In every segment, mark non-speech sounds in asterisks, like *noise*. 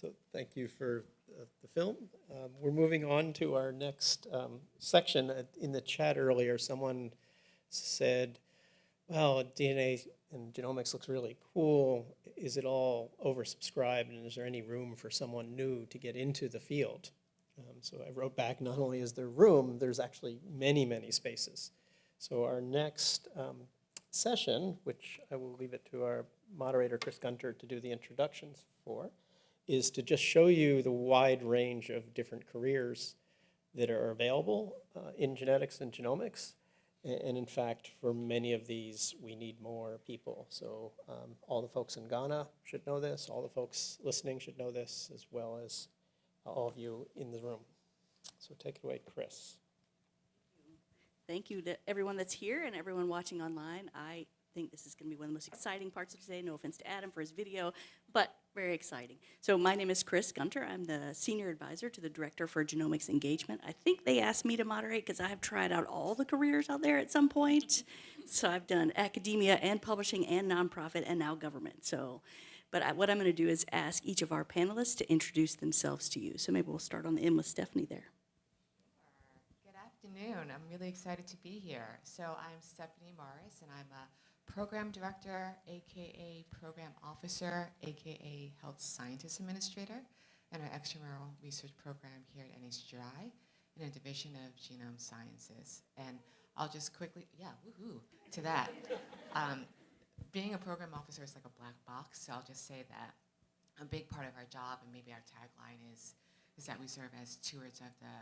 So thank you for uh, the film. Um, We're moving on to our next um, section. Uh, In the chat earlier, someone said, well, DNA and genomics looks really cool. Is it all oversubscribed and is there any room for someone new to get into the field? Um, So I wrote back, not only is there room, there's actually many, many spaces. So our next um, session, which I will leave it to our moderator, Chris Gunter, to do the introductions for, is to just show you the wide range of different careers that are available uh, in genetics and genomics. And in fact, for many of these, we need more people. So um, all the folks in Ghana should know this, all the folks listening should know this, as well as all of you in the room. So take it away, Chris. Thank you to everyone that's here and everyone watching online. I think this is going to be one of the most exciting parts of today. No offense to Adam for his video, but very exciting. So my name is Chris Gunter. I'm the senior advisor to the director for genomics engagement. I think they asked me to moderate because I have tried out all the careers out there at some point. So I've done academia and publishing and nonprofit and now government. So, but I, what I'm going to do is ask each of our panelists to introduce themselves to you. So maybe we'll start on the end with Stephanie there. Good afternoon. I'm really excited to be here. So I'm Stephanie Morris, and I'm a program director, aka program officer, aka health scientist administrator, in our extramural research program here at NHGRI in a division of genome sciences. And I'll just quickly, yeah, woohoo, to that. Um, being a program officer is like a black box, so I'll just say that a big part of our job, and maybe our tagline is, is that we serve as stewards of the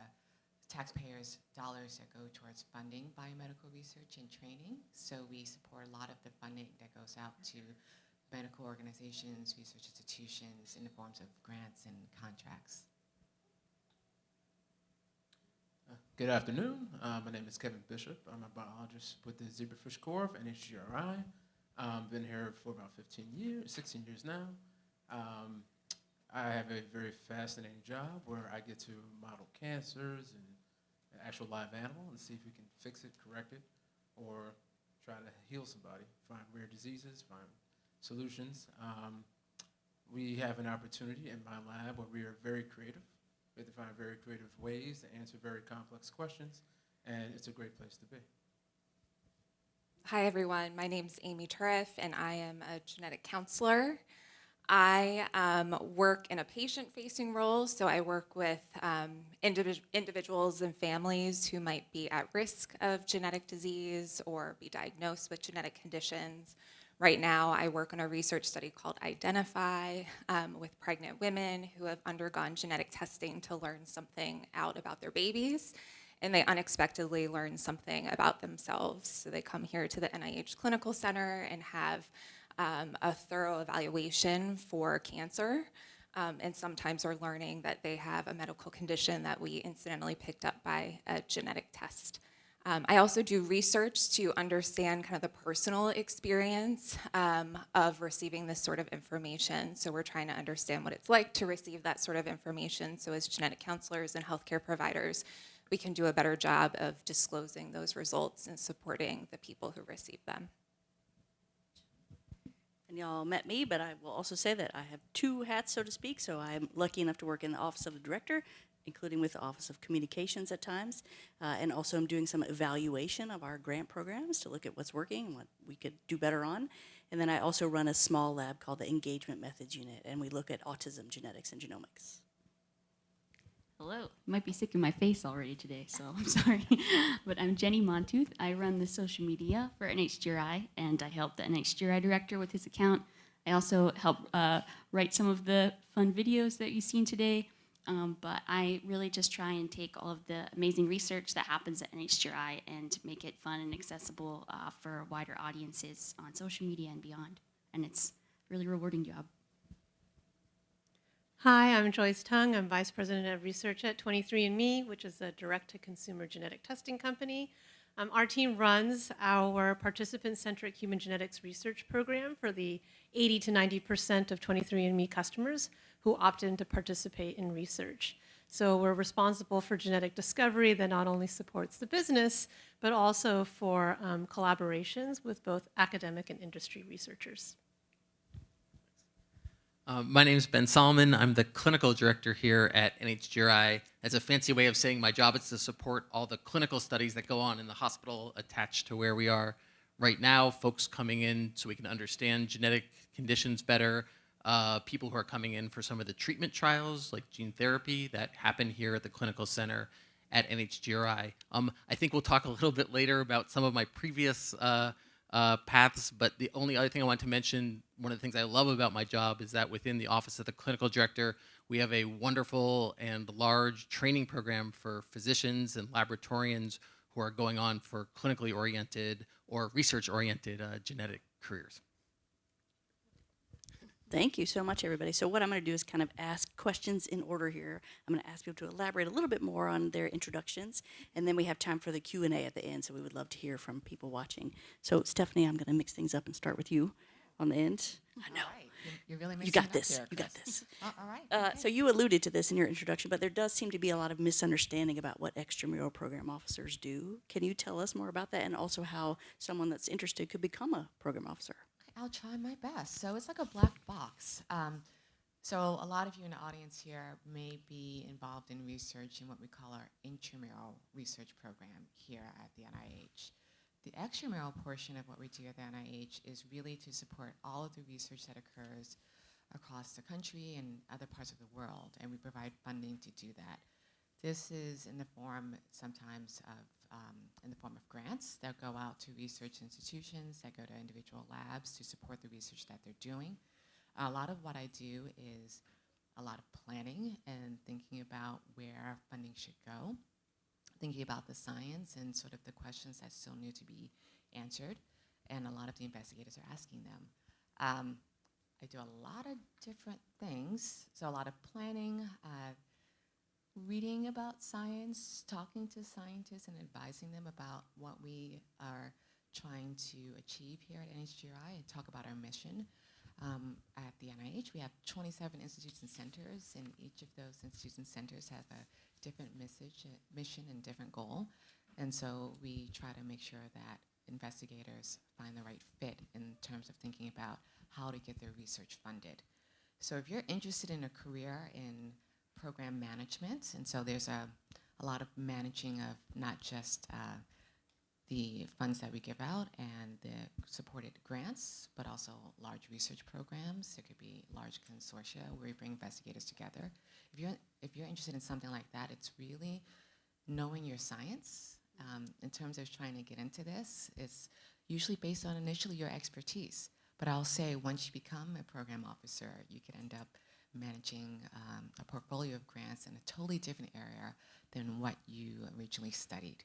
taxpayers' dollars that go towards funding biomedical research and training. So we support a lot of the funding that goes out to medical organizations, research institutions in the forms of grants and contracts. Uh, Good afternoon. Uh, my name is Kevin Bishop. I'm a biologist with the Zebrafish Core of NHGRI. Um, been here for about 15 years, 16 years now. Um, I have a very fascinating job where I get to model cancers and an actual live animal and see if we can fix it, correct it, or try to heal somebody, find rare diseases, find solutions. Um, we have an opportunity in my lab where we are very creative. We have to find very creative ways to answer very complex questions, and it's a great place to be. Hi, everyone. My name's Amy Turriff, and I am a genetic counselor. I um, work in a patient-facing role, so I work with um, individ- individuals and families who might be at risk of genetic disease or be diagnosed with genetic conditions. Right now, I work on a research study called Identify um, with pregnant women who have undergone genetic testing to learn something out about their babies and they unexpectedly learn something about themselves. So they come here to the NIH Clinical Center and have um, a thorough evaluation for cancer. Um, and sometimes are learning that they have a medical condition that we incidentally picked up by a genetic test. Um, I also do research to understand kind of the personal experience um, of receiving this sort of information. So we're trying to understand what it's like to receive that sort of information. So as genetic counselors and healthcare providers, we can do a better job of disclosing those results and supporting the people who receive them. Y'all met me, but I will also say that I have two hats, so to speak. So I'm lucky enough to work in the office of the director, including with the office of communications at times. Uh, and also I'm doing some evaluation of our grant programs to look at what's working and what we could do better on. And then I also run a small lab called the Engagement Methods Unit, and we look at autism genetics and genomics. Hello. Might be sick in my face already today, so *laughs* I'm sorry. but I'm Jenny Montooth. I run the social media for NHGRI, and I help the NHGRI director with his account. I also help uh, write some of the fun videos that you've seen today. Um, but I really just try and take all of the amazing research that happens at NHGRI and make it fun and accessible uh, for wider audiences on social media and beyond. And it's a really rewarding job. Hi, I'm Joyce Tung. I'm Vice President of Research at 23andMe, which is a direct-to-consumer genetic testing company. Um, our team runs our participant-centric human genetics research program for the 80 to 90% of 23andMe customers who opt in to participate in research. So we're responsible for genetic discovery that not only supports the business, but also for um, collaborations with both academic and industry researchers. Um, my name is Ben Solomon. I'm the clinical director here at NHGRI. As a fancy way of saying my job is to support all the clinical studies that go on in the hospital attached to where we are right now. Folks coming in so we can understand genetic conditions better. Uh, people who are coming in for some of the treatment trials, like gene therapy, that happen here at the clinical center at NHGRI. Um, I think we'll talk a little bit later about some of my previous uh, uh, paths, but the only other thing I want to mention, one of the things I love about my job is that within the Office of the Clinical Director, we have a wonderful and large training program for physicians and laboratorians who are going on for clinically oriented or research oriented uh, genetic careers. Thank you so much, everybody. So what I'm going to do is kind of ask questions in order here. I'm going to ask people to elaborate a little bit more on their introductions, and then we have time for the Q and A at the end. So we would love to hear from people watching. So Stephanie, I'm going to mix things up and start with you on the end. I know. Right. You're- You're really You got this. here, You got this. Oh, All right. Uh, okay. so you alluded to this in your introduction, but there does seem to be a lot of misunderstanding about what extramural program officers do. Can you tell us more about that, and also how someone that's interested could become a program officer? I'll try my best. So it's like a black box. Um, so a lot of you in the audience here may be involved in research in what we call our intramural research program here at the NIH. The extramural portion of what we do at the NIH is really to support all of the research that occurs across the country and other parts of the world, and we provide funding to do that. This is in the form sometimes of, um, in the form of grants that go out to research institutions, that go to individual labs to support the research that they're doing. A lot of what I do is a lot of planning and thinking about where funding should go, thinking about the science and sort of the questions that still need to be answered, and a lot of the investigators are asking them. Um, I do a lot of different things, so a lot of planning, uh, reading about science, talking to scientists, and advising them about what we are trying to achieve here at NHGRI and talk about our mission. Um, at the NIH, we have 27 institutes and centers, and each of those institutes and centers have a different message, uh, mission, and different goal. And so we try to make sure that investigators find the right fit in terms of thinking about how to get their research funded. So if you're interested in a career in program management, and so there's a, a lot of managing of not just uh, the funds that we give out and the supported grants, but also large research programs. There could be large consortia where we bring investigators together. If you're, if you're interested in something like that, it's really knowing your science. Um, in terms of trying to get into this, it's usually based on initially your expertise. But I'll say once you become a program officer, you could end up managing um, a portfolio of grants in a totally different area than what you originally studied.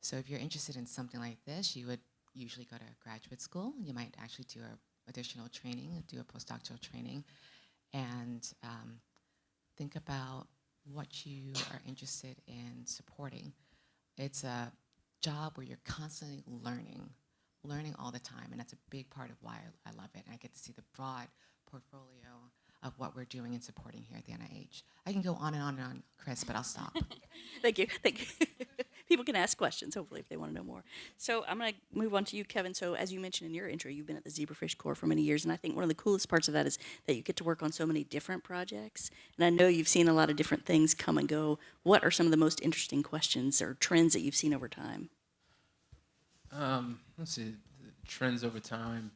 So if you're interested in something like this, you would usually go to graduate school. You might actually do a additional training, do a postdoctoral training, and um, think about what you are interested in supporting. It's a job where you're constantly learning, learning all the time, and that's a big part of why I, love it. And I get to see the broad portfolio of what we're doing and supporting here at the NIH. I can go on and on and on, Chris, but I'll stop. *laughs* Thank you. Thank you. *laughs* People can ask questions, hopefully, if they want to know more. So I'm going to move on to you, Kevin. So as you mentioned in your intro, you've been at the Zebrafish Core for many years, and I think one of the coolest parts of that is that you get to work on so many different projects. And I know you've seen a lot of different things come and go. What are some of the most interesting questions or trends that you've seen over time? Um, let's see, the trends over time.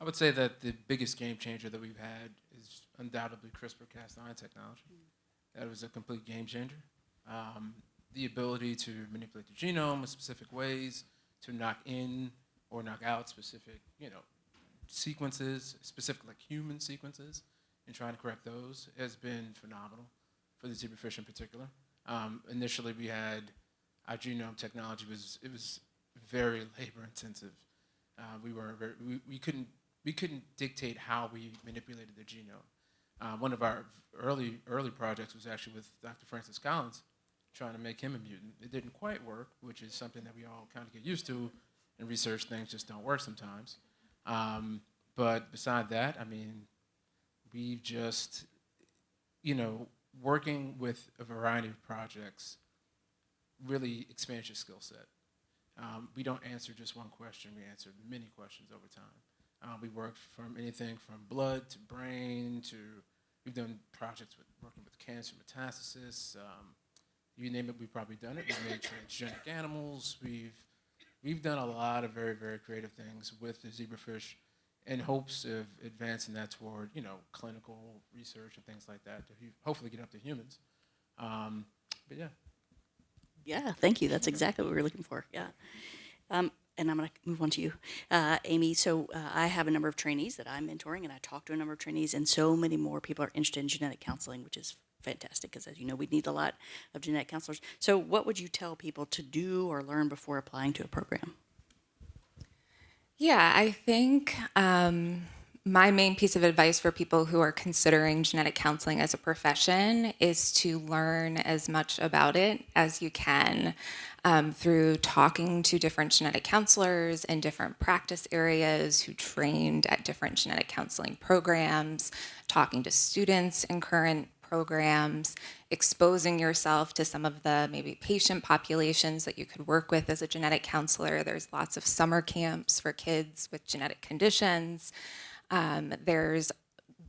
I would say that the biggest game changer that we've had is undoubtedly CRISPR-Cas9 technology. That was a complete game changer. Um, the ability to manipulate the genome in specific ways, to knock in or knock out specific, you know, sequences, specific like human sequences, and trying to correct those has been phenomenal for the zebrafish in particular. Um, initially, we had our genome technology was it was very labor intensive. Uh, we were very, we, we couldn't we couldn't dictate how we manipulated the genome. Uh, one of our early early projects was actually with Dr. Francis Collins, trying to make him a mutant. It didn't quite work, which is something that we all kind of get used to. In research, things just don't work sometimes. Um, but beside that, I mean, we've just, you know, working with a variety of projects really expands your skill set. Um, we don't answer just one question, we answer many questions over time. Uh, we worked from anything from blood to brain to we've done projects with working with cancer metastasis. Um, you name it, we've probably done it. We've made transgenic animals. We've we've done a lot of very very creative things with the zebrafish, in hopes of advancing that toward you know clinical research and things like that to hopefully get up to humans. Um, but yeah. Yeah, thank you. That's exactly what we were looking for. Yeah. Um, and I'm going to move on to you, uh, Amy. So uh, I have a number of trainees that I'm mentoring, and I talk to a number of trainees, and so many more people are interested in genetic counseling, which is fantastic because, as you know, we need a lot of genetic counselors. So, what would you tell people to do or learn before applying to a program? Yeah, I think um, my main piece of advice for people who are considering genetic counseling as a profession is to learn as much about it as you can um, through talking to different genetic counselors in different practice areas who trained at different genetic counseling programs, talking to students in current programs, exposing yourself to some of the maybe patient populations that you could work with as a genetic counselor. There's lots of summer camps for kids with genetic conditions. Um, there's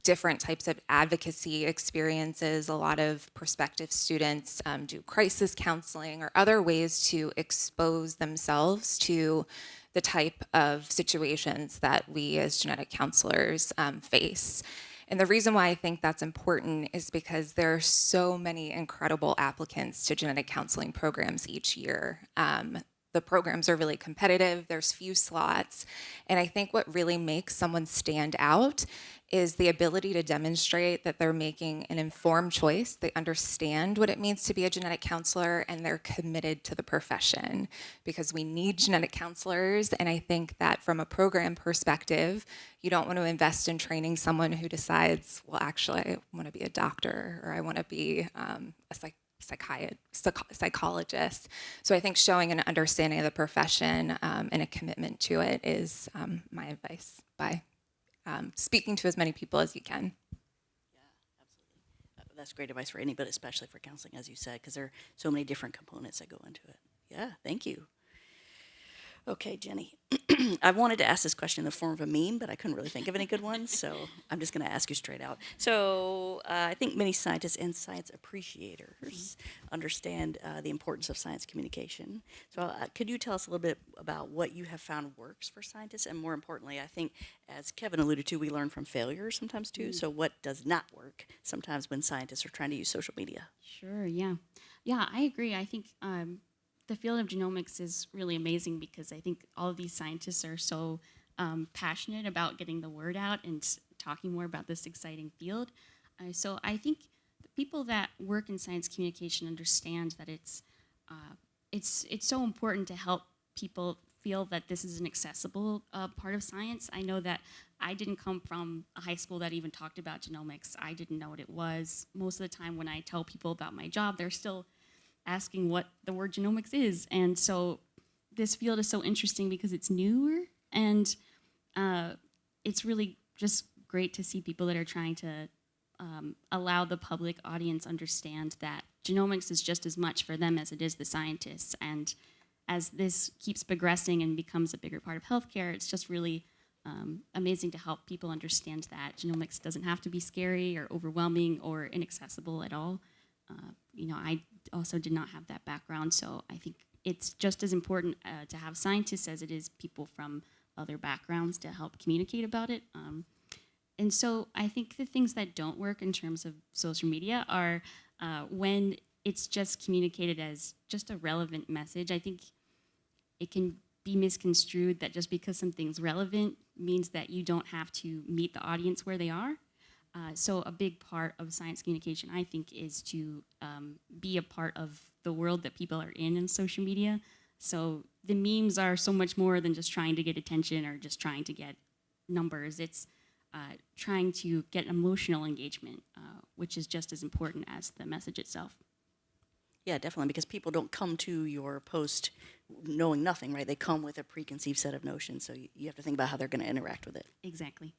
different types of advocacy experiences. A lot of prospective students um, do crisis counseling or other ways to expose themselves to the type of situations that we as genetic counselors um, face. And the reason why I think that's important is because there are so many incredible applicants to genetic counseling programs each year. Um, the programs are really competitive, there's few slots. And I think what really makes someone stand out is the ability to demonstrate that they're making an informed choice. They understand what it means to be a genetic counselor and they're committed to the profession because we need genetic counselors. And I think that from a program perspective, you don't want to invest in training someone who decides, well, actually, I want to be a doctor or I want to be um, a psych psychiat- psych- psychologist. So I think showing an understanding of the profession um, and a commitment to it is um, my advice by um, speaking to as many people as you can. Uh, That's great advice for anybody, especially for counseling, as you said, because there are so many different components that go into it. Yeah, thank you. Okay, Jenny. *clears throat* *clears throat* I wanted to ask this question in the form of a meme, but I couldn't really think of any good ones, so I'm just going to ask you straight out. So, uh, I think many scientists and science appreciators understand uh, the importance of science communication. So, uh, could you tell us a little bit about what you have found works for scientists? And more importantly, I think, as Kevin alluded to, we learn from failure sometimes too. So, what does not work sometimes when scientists are trying to use social media? Sure, yeah. Yeah, I agree. I think um, the field of genomics is really amazing because I think all of these scientists are so um, passionate about getting the word out and talking more about this exciting field. Uh, so I think people that work in science communication understand that it's uh, it's it's so important to help people feel that this is an accessible uh, part of science. I know that I didn't come from a high school that even talked about genomics. I didn't know what it was. Most of the time, when I tell people about my job, they're still asking what the word genomics is. And so this field is so interesting because it's newer and uh, it's really just great to see people that are trying to um, allow the public audience understand that genomics is just as much for them as it is the scientists. And as this keeps progressing and becomes a bigger part of healthcare, it's just really um, amazing to help people understand that genomics doesn't have to be scary or overwhelming or inaccessible at all. Uh, you know, I also did not have that background, so I think it's just as important uh, to have scientists as it is people from other backgrounds to help communicate about it. Um, and so I think the things that don't work in terms of social media are uh, when it's just communicated as just a relevant message. I think it can be misconstrued that just because something's relevant means that you don't have to meet the audience where they are. Uh, so a big part of science communication, I think, is to um, be a part of the world that people are in in social media. So the memes are so much more than just trying to get attention or just trying to get numbers. It's uh, trying to get emotional engagement, uh, which is just as important as the message itself. Yeah, definitely, because people don't come to your post knowing nothing, right? They come with a preconceived set of notions, so you, you have to think about how they're going to interact with it. Exactly.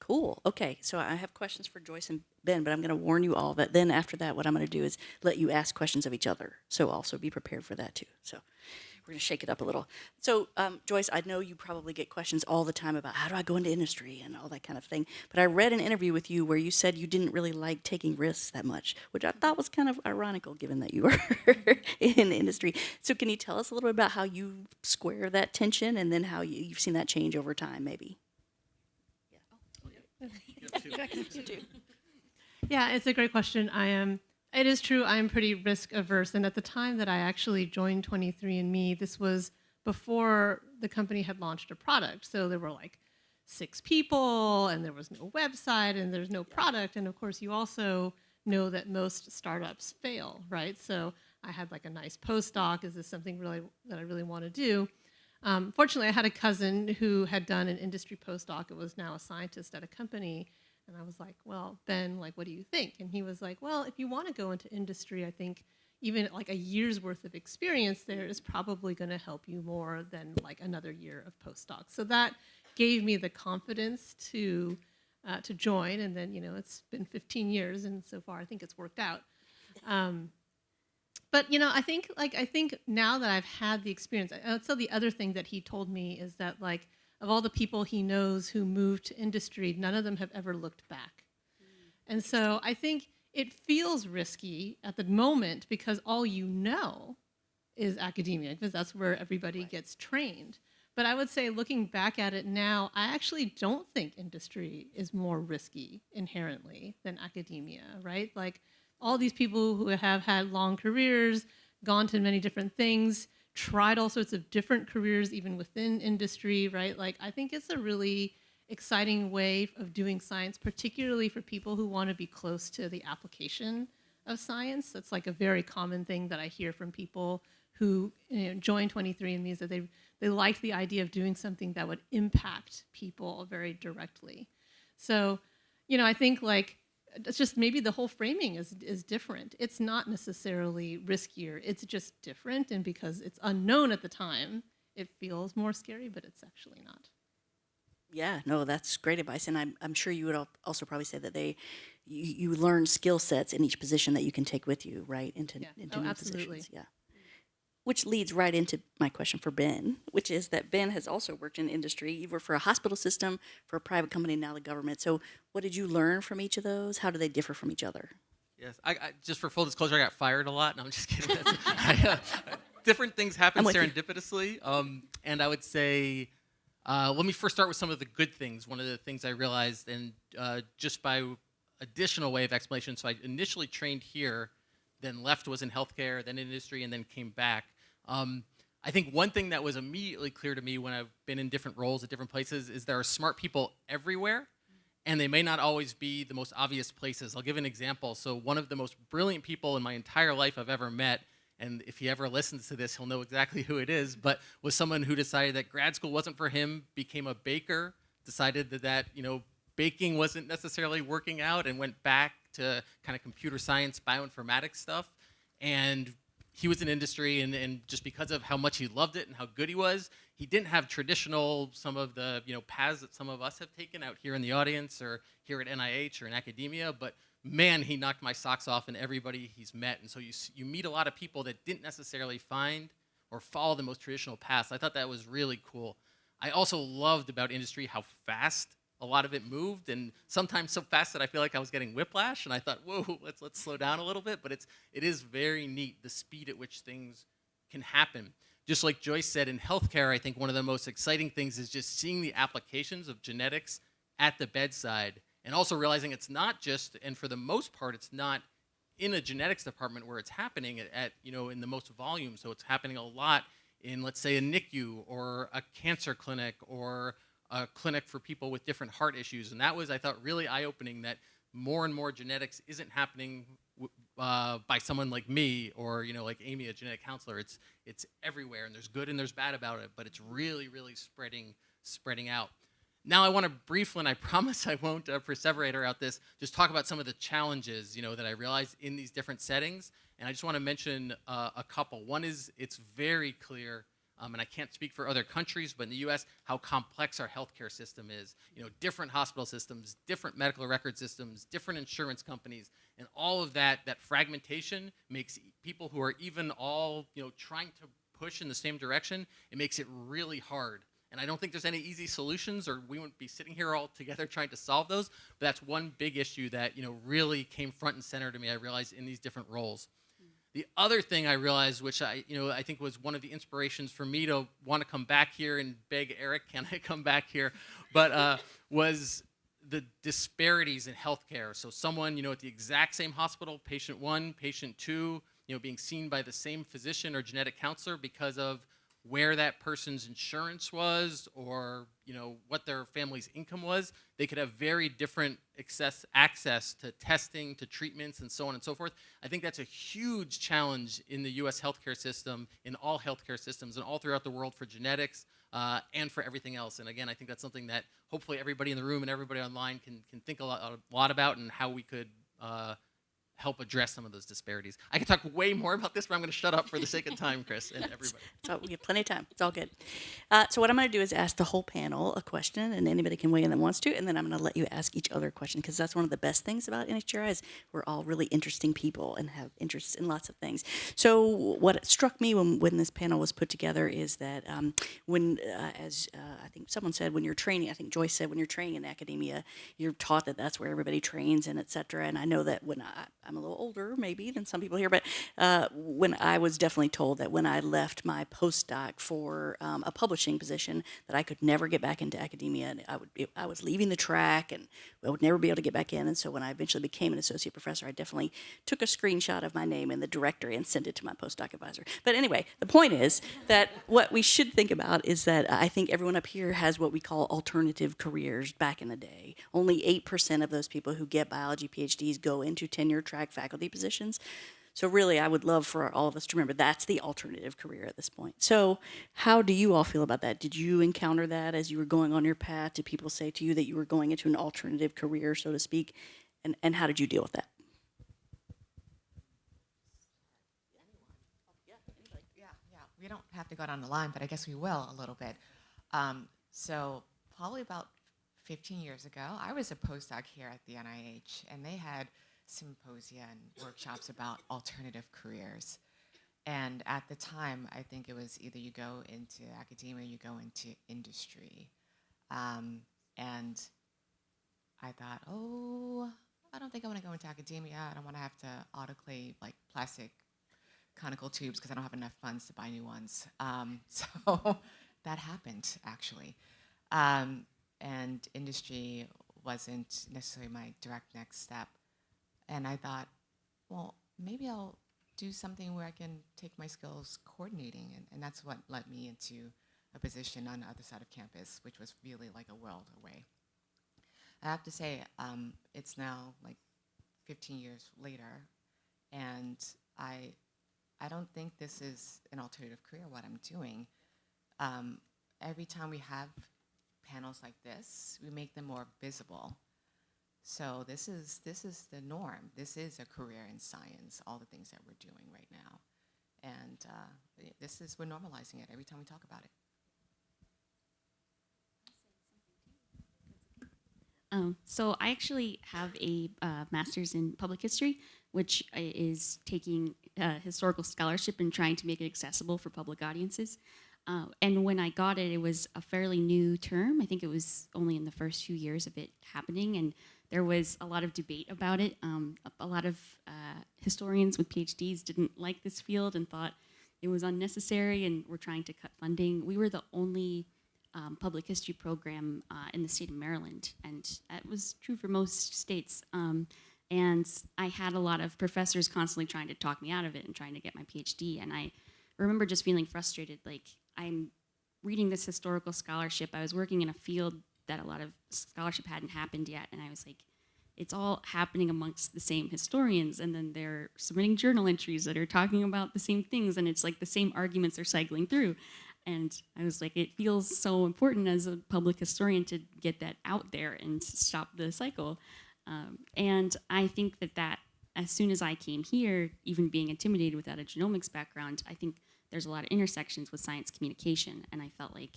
Cool. Okay, so I have questions for Joyce and Ben, but I'm going to warn you all that then after that, what I'm going to do is let you ask questions of each other. So also be prepared for that too. So we're going to shake it up a little. So, um, Joyce, I know you probably get questions all the time about how do I go into industry and all that kind of thing. But I read an interview with you where you said you didn't really like taking risks that much, which I thought was kind of ironical given that you *laughs* were in the industry. So, can you tell us a little bit about how you square that tension and then how you, you've seen that change over time, maybe? Yeah, it's a great question. I am. It is true. I am pretty risk averse, and at the time that I actually joined 23andMe, this was before the company had launched a product. So there were like six people, and there was no website, and there's no product, and of course, you also know that most startups fail, right? So I had like a nice postdoc. Is this something really that I really want to do? Um, fortunately, I had a cousin who had done an industry postdoc. It was now a scientist at a company. And I was like, well, Ben, like, what do you think? And he was like, well, if you want to go into industry, I think even like a year's worth of experience there is probably going to help you more than like another year of postdoc. So that gave me the confidence to uh, to join. And then, you know, it's been 15 years, and so far I think it's worked out. Um, but you know, I think like I think now that I've had the experience, say the other thing that he told me is that like of all the people he knows who moved to industry, none of them have ever looked back. Hmm. And so I think it feels risky at the moment because all you know is academia, because that's where everybody gets trained. But I would say looking back at it now, I actually don't think industry is more risky inherently than academia, right? Like all these people who have had long careers, gone to many different things, tried all sorts of different careers even within industry, right? Like I think it's a really exciting way of doing science, particularly for people who want to be close to the application of science. That's like a very common thing that I hear from people who you know, join 23andMe is that they, they like the idea of doing something that would impact people very directly. So, you know, I think like it's just maybe the whole framing is is different. It's not necessarily riskier. It's just different, and because it's unknown at the time, it feels more scary, but it's actually not. Yeah, no, that's great advice, and I'm I'm sure you would also probably say that they you, you learn skill sets in each position that you can take with you, right, into Yeah. into Oh, new absolutely. positions. Yeah. Which leads right into my question for Ben, which is that Ben has also worked in industry. You worked for a hospital system, for a private company, now the government. So, what did you learn from each of those? How do they differ from each other? Yes, I, I just for full disclosure, I got fired a lot. No, I'm just kidding. *laughs* I, uh, different things happen I'm with you. serendipitously, um, and I would say, uh, let me first start with some of the good things. One of the things I realized, and uh, just by additional way of explanation, so I initially trained here, then left was in healthcare, then in industry, and then came back. Um, I think one thing that was immediately clear to me when I've been in different roles at different places is there are smart people everywhere and they may not always be the most obvious places. I'll give an example. So, one of the most brilliant people in my entire life I've ever met, and if he ever listens to this, he'll know exactly *laughs* who it is, but was someone who decided that grad school wasn't for him, became a baker, decided that that, you know, baking wasn't necessarily working out and went back to kind of computer science, bioinformatics stuff. And he was in industry and, and just because of how much he loved it and how good he was he didn't have traditional some of the you know paths that some of us have taken out here in the audience or here at nih or in academia. But man he knocked my socks off and everybody he's met. And so you, you meet a lot of people that didn't necessarily find or follow the most traditional paths. I thought that was really cool. I also loved about industry how fast a lot of it moved and sometimes so fast that I feel like I was getting whiplash and I thought, whoa, *laughs* let's let's slow down a little bit. But it's it is very neat the speed at which things can happen. Just like Joyce said in healthcare, I think one of the most exciting things is just seeing the applications of genetics at the bedside and also realizing it's not just and for the most part it's not in a genetics department where it's happening at, at you know in the most volume so it's happening a lot in let's say a NICU or a cancer clinic or a clinic for people with different heart issues. And that was, I thought, really eye opening that more and more genetics isn't happening uh, by someone like me or, you know, like Amy, a genetic counselor. It's, it's everywhere and there's good and there's bad about it, but it's really, really spreading, spreading out. Now I want to briefly, and I *laughs* promise I won't uh, perseverator out this, just talk about some of the challenges, you know, that I realized in these different settings. And I just want to mention uh, a couple. One is it's very clear um, and I can't speak for other countries, but in the U.S., how complex our healthcare system is. You know, different hospital systems, different medical record systems, different insurance companies, and all of that. That fragmentation makes people who are even all you know trying to push in the same direction, it makes it really hard. And I don't think there's any easy solutions, or we wouldn't be sitting here all together trying to solve those. But that's one big issue that you know really came front and center to me. I realized in these different roles. The other thing I realized, which I, you know, I think was one of the inspirations for me to want to come back here and beg Eric, can I come back here? But uh, was the disparities in healthcare. So someone, you know, at the exact same hospital, patient one, patient two, you know, being seen by the same physician or genetic counselor because of where that person's insurance was or you know what their family's income was they could have very different access access to testing to treatments and so on and so forth. I think that's a huge challenge in the us healthcare system in all healthcare systems and all throughout the world for genetics uh, and for everything else. And again i think that's something that hopefully everybody in the room and everybody online can, can think a lot, a lot about and how we could uh, help address some of those disparities i could talk way more about this but i'm going to shut up for the sake of *laughs* time chris and everybody So we have plenty of time. It's all good. Uh, so what I'm going to do is ask the whole panel a question, and anybody can weigh in that wants to, and then I'm going to let you ask each other a question because that's one of the best things about NHGRI is we're all really interesting people and have interests in lots of things. So what struck me when, when this panel was put together is that um, when, uh, as uh, I think someone said, when you're training, I think Joyce said, when you're training in academia, you're taught that that's where everybody trains and et cetera. And I know that when I, I'm a little older, maybe than some people here, but uh, when I was definitely told that when I left my postdoc for um, a publishing position, that I could never get back into academia, and I would I was leaving the track, and I would never be able to get back in. And so when I eventually became an associate professor, I definitely took a screenshot of my name in the directory and sent it to my postdoc advisor. But anyway, the point is that what we should think about is that I think everyone up here has what we call alternative careers back in the day. Only 8% of those people who get biology PhDs go into tenure track faculty positions. So really, I would love for all of us to remember that's the alternative career at this point. So how do you all feel about that? Did you encounter that as you were going on your path? Did people say to you that you were going into an alternative career, so to speak? And, and how did you deal with that? Yeah, yeah. We don't have to go down the line, but I guess we will a little bit. Um, so probably about 15 years ago, I was a postdoc here at the NIH, and they had symposia and workshops about alternative careers. And at the time, I think it was either you go into academia, or you go into industry. Um, and I thought, oh, I don't think I want to go into academia. I don't want to have to autoclave like plastic conical tubes because I don't have enough funds to buy new ones. Um, *laughs* so that happened actually. Um, and industry wasn't necessarily my direct next step. And I thought, well, maybe I'll do something where I can take my skills coordinating. And, and that's what led me into a position on the other side of campus, which was really like a world away. I have to say, um, it's now like 15 years later, and I, I don't think this is an alternative career, what I'm doing. Um, every time we have panels like this, we make them more visible. So this is, this is the norm. This is a career in science, all the things that we're doing right now. And uh, this is, we're normalizing it every time we talk about it. Um, so I actually have a uh, master's in public history, which is taking uh, historical scholarship and trying to make it accessible for public audiences. Uh, and when I got it, it was a fairly new term. I think it was only in the first few years of it happening, and there was a lot of debate about it. Um, a, a lot of uh, historians with PhDs didn't like this field and thought it was unnecessary, and were trying to cut funding. We were the only um, public history program uh, in the state of Maryland, and that was true for most states. Um, and I had a lot of professors constantly trying to talk me out of it and trying to get my PhD. And I remember just feeling frustrated. Like I'm reading this historical scholarship. I was working in a field that a lot of scholarship hadn't happened yet, and I was like, it's all happening amongst the same historians, and then they're submitting journal entries that are talking about the same things, and it's like the same arguments are cycling through. And I was like, it feels so important as a public historian to get that out there and stop the cycle. Um, and I think that that, as soon as I came here, even being intimidated without a genomics background, I think there's a lot of intersections with science communication. And I felt like,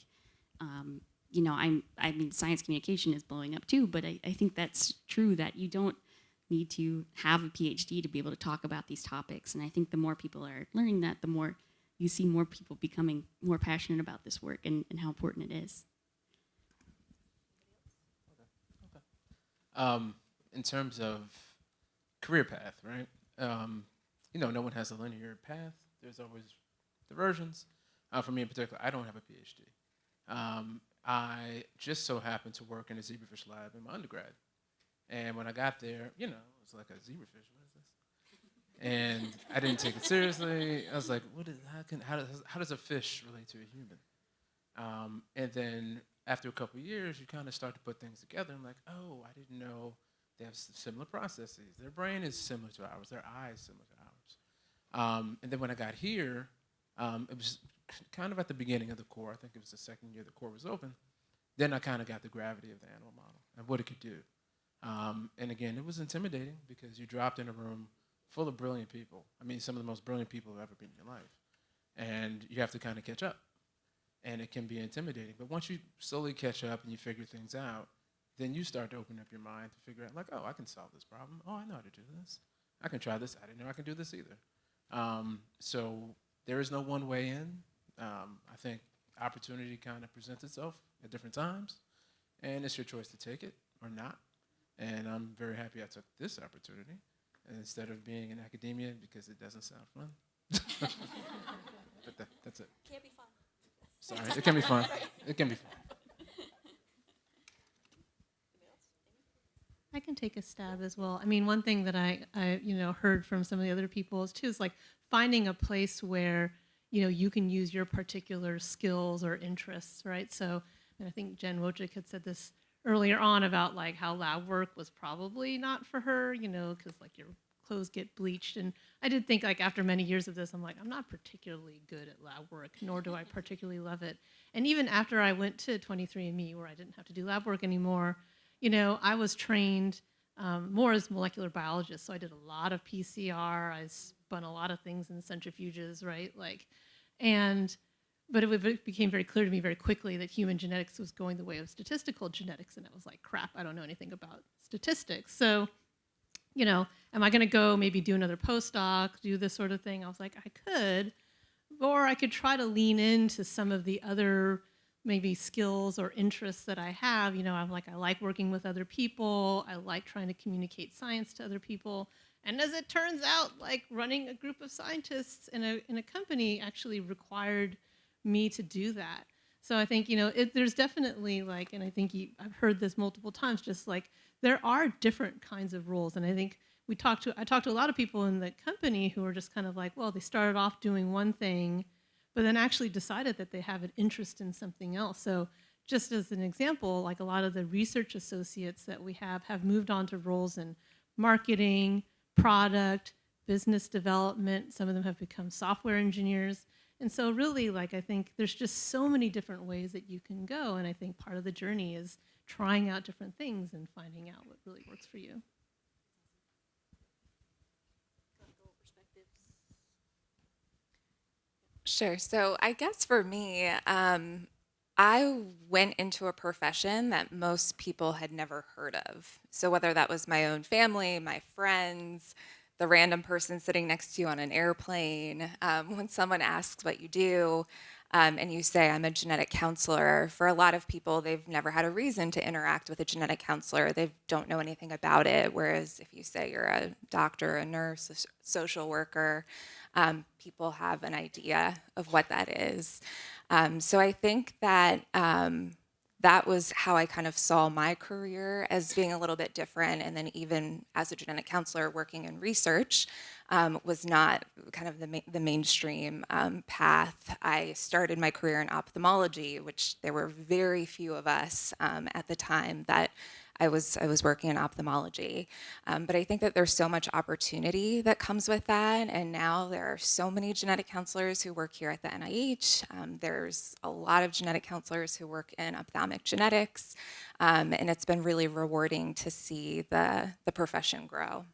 um, you know, I'm, I mean, science communication is blowing up too, but I, I think that's true that you don't need to have a PhD to be able to talk about these topics. And I think the more people are learning that, the more you see more people becoming more passionate about this work and, and how important it is. Um, in terms of career path, right? Um, you know, no one has a linear path. There's always diversions. Uh, for me in particular, I don't have a PhD. Um, I just so happened to work in a zebrafish lab in my undergrad. And when I got there, you know, it was like a zebrafish. What is this? And I didn't take it seriously. I was like, what is, how, can, how, does, how does a fish relate to a human? Um, and then after a couple years, you kind of start to put things together. I'm like, oh, I didn't know they have similar processes. Their brain is similar to ours. Their eyes similar to ours. Um, and then when I got here, um, it was kind of at the beginning of the core. I think it was the second year the core was open. Then I kind of got the gravity of the animal model and what it could do. Um, and again, it was intimidating because you dropped in a room full of brilliant people. I mean, some of the most brilliant people who've ever been in your life. And you have to kind of catch up. And it can be intimidating. But once you slowly catch up and you figure things out, then you start to open up your mind to figure out, like, oh, I can solve this problem. Oh, I know how to do this. I can try this. I didn't know I could do this either. Um, so there is no one way in. Um, I think opportunity kind of presents itself at different times, and it's your choice to take it or not. And I'm very happy I took this opportunity instead of being in academia because it doesn't sound fun. but that, that's it. Can't be fun. Sorry, it can be fun. It can be fun. I can take a stab as well. I mean, one thing that I, I, you know, heard from some of the other people is too is like finding a place where, you know, you can use your particular skills or interests, right? So, and I think Jen Wojcik had said this earlier on about like how lab work was probably not for her, you know, because like your clothes get bleached. And I did think like after many years of this, I'm like, I'm not particularly good at lab work, nor do I *laughs* particularly love it. And even after I went to 23andMe, where I didn't have to do lab work anymore, you know, I was trained um, more as molecular biologist, so I did a lot of PCR. I spun a lot of things in centrifuges, right? Like, and but it became very clear to me very quickly that human genetics was going the way of statistical genetics, and I was like, crap, I don't know anything about statistics. So, you know, am I going to go maybe do another postdoc, do this sort of thing? I was like, I could, or I could try to lean into some of the other maybe skills or interests that I have. You know, I'm like, I like working with other people. I like trying to communicate science to other people. And as it turns out, like running a group of scientists in a, in a company actually required me to do that. So I think, you know, it, there's definitely like, and I think you, I've heard this multiple times, just like there are different kinds of roles. And I think we talked to, I talked to a lot of people in the company who are just kind of like, well, they started off doing one thing but then actually decided that they have an interest in something else. So just as an example, like a lot of the research associates that we have have moved on to roles in marketing, product, business development. Some of them have become software engineers. And so really, like, I think there's just so many different ways that you can go. And I think part of the journey is trying out different things and finding out what really works for you. Sure. So I guess for me, um, I went into a profession that most people had never heard of. So whether that was my own family, my friends, the random person sitting next to you on an airplane, um, when someone asks what you do, um, and you say, I'm a genetic counselor, for a lot of people, they've never had a reason to interact with a genetic counselor. They don't know anything about it. Whereas if you say you're a doctor, a nurse, a social worker, um, people have an idea of what that is. Um, so I think that um, that was how I kind of saw my career as being a little bit different. And then even as a genetic counselor working in research um, was not kind of the, ma- the mainstream um, path. I started my career in ophthalmology, which there were very few of us um, at the time that I was I was working in ophthalmology, um, but I think that there's so much opportunity that comes with that, and now there are so many genetic counselors who work here at the NIH. Um, there's a lot of genetic counselors who work in ophthalmic genetics, um, and it's been really rewarding to see the the profession grow.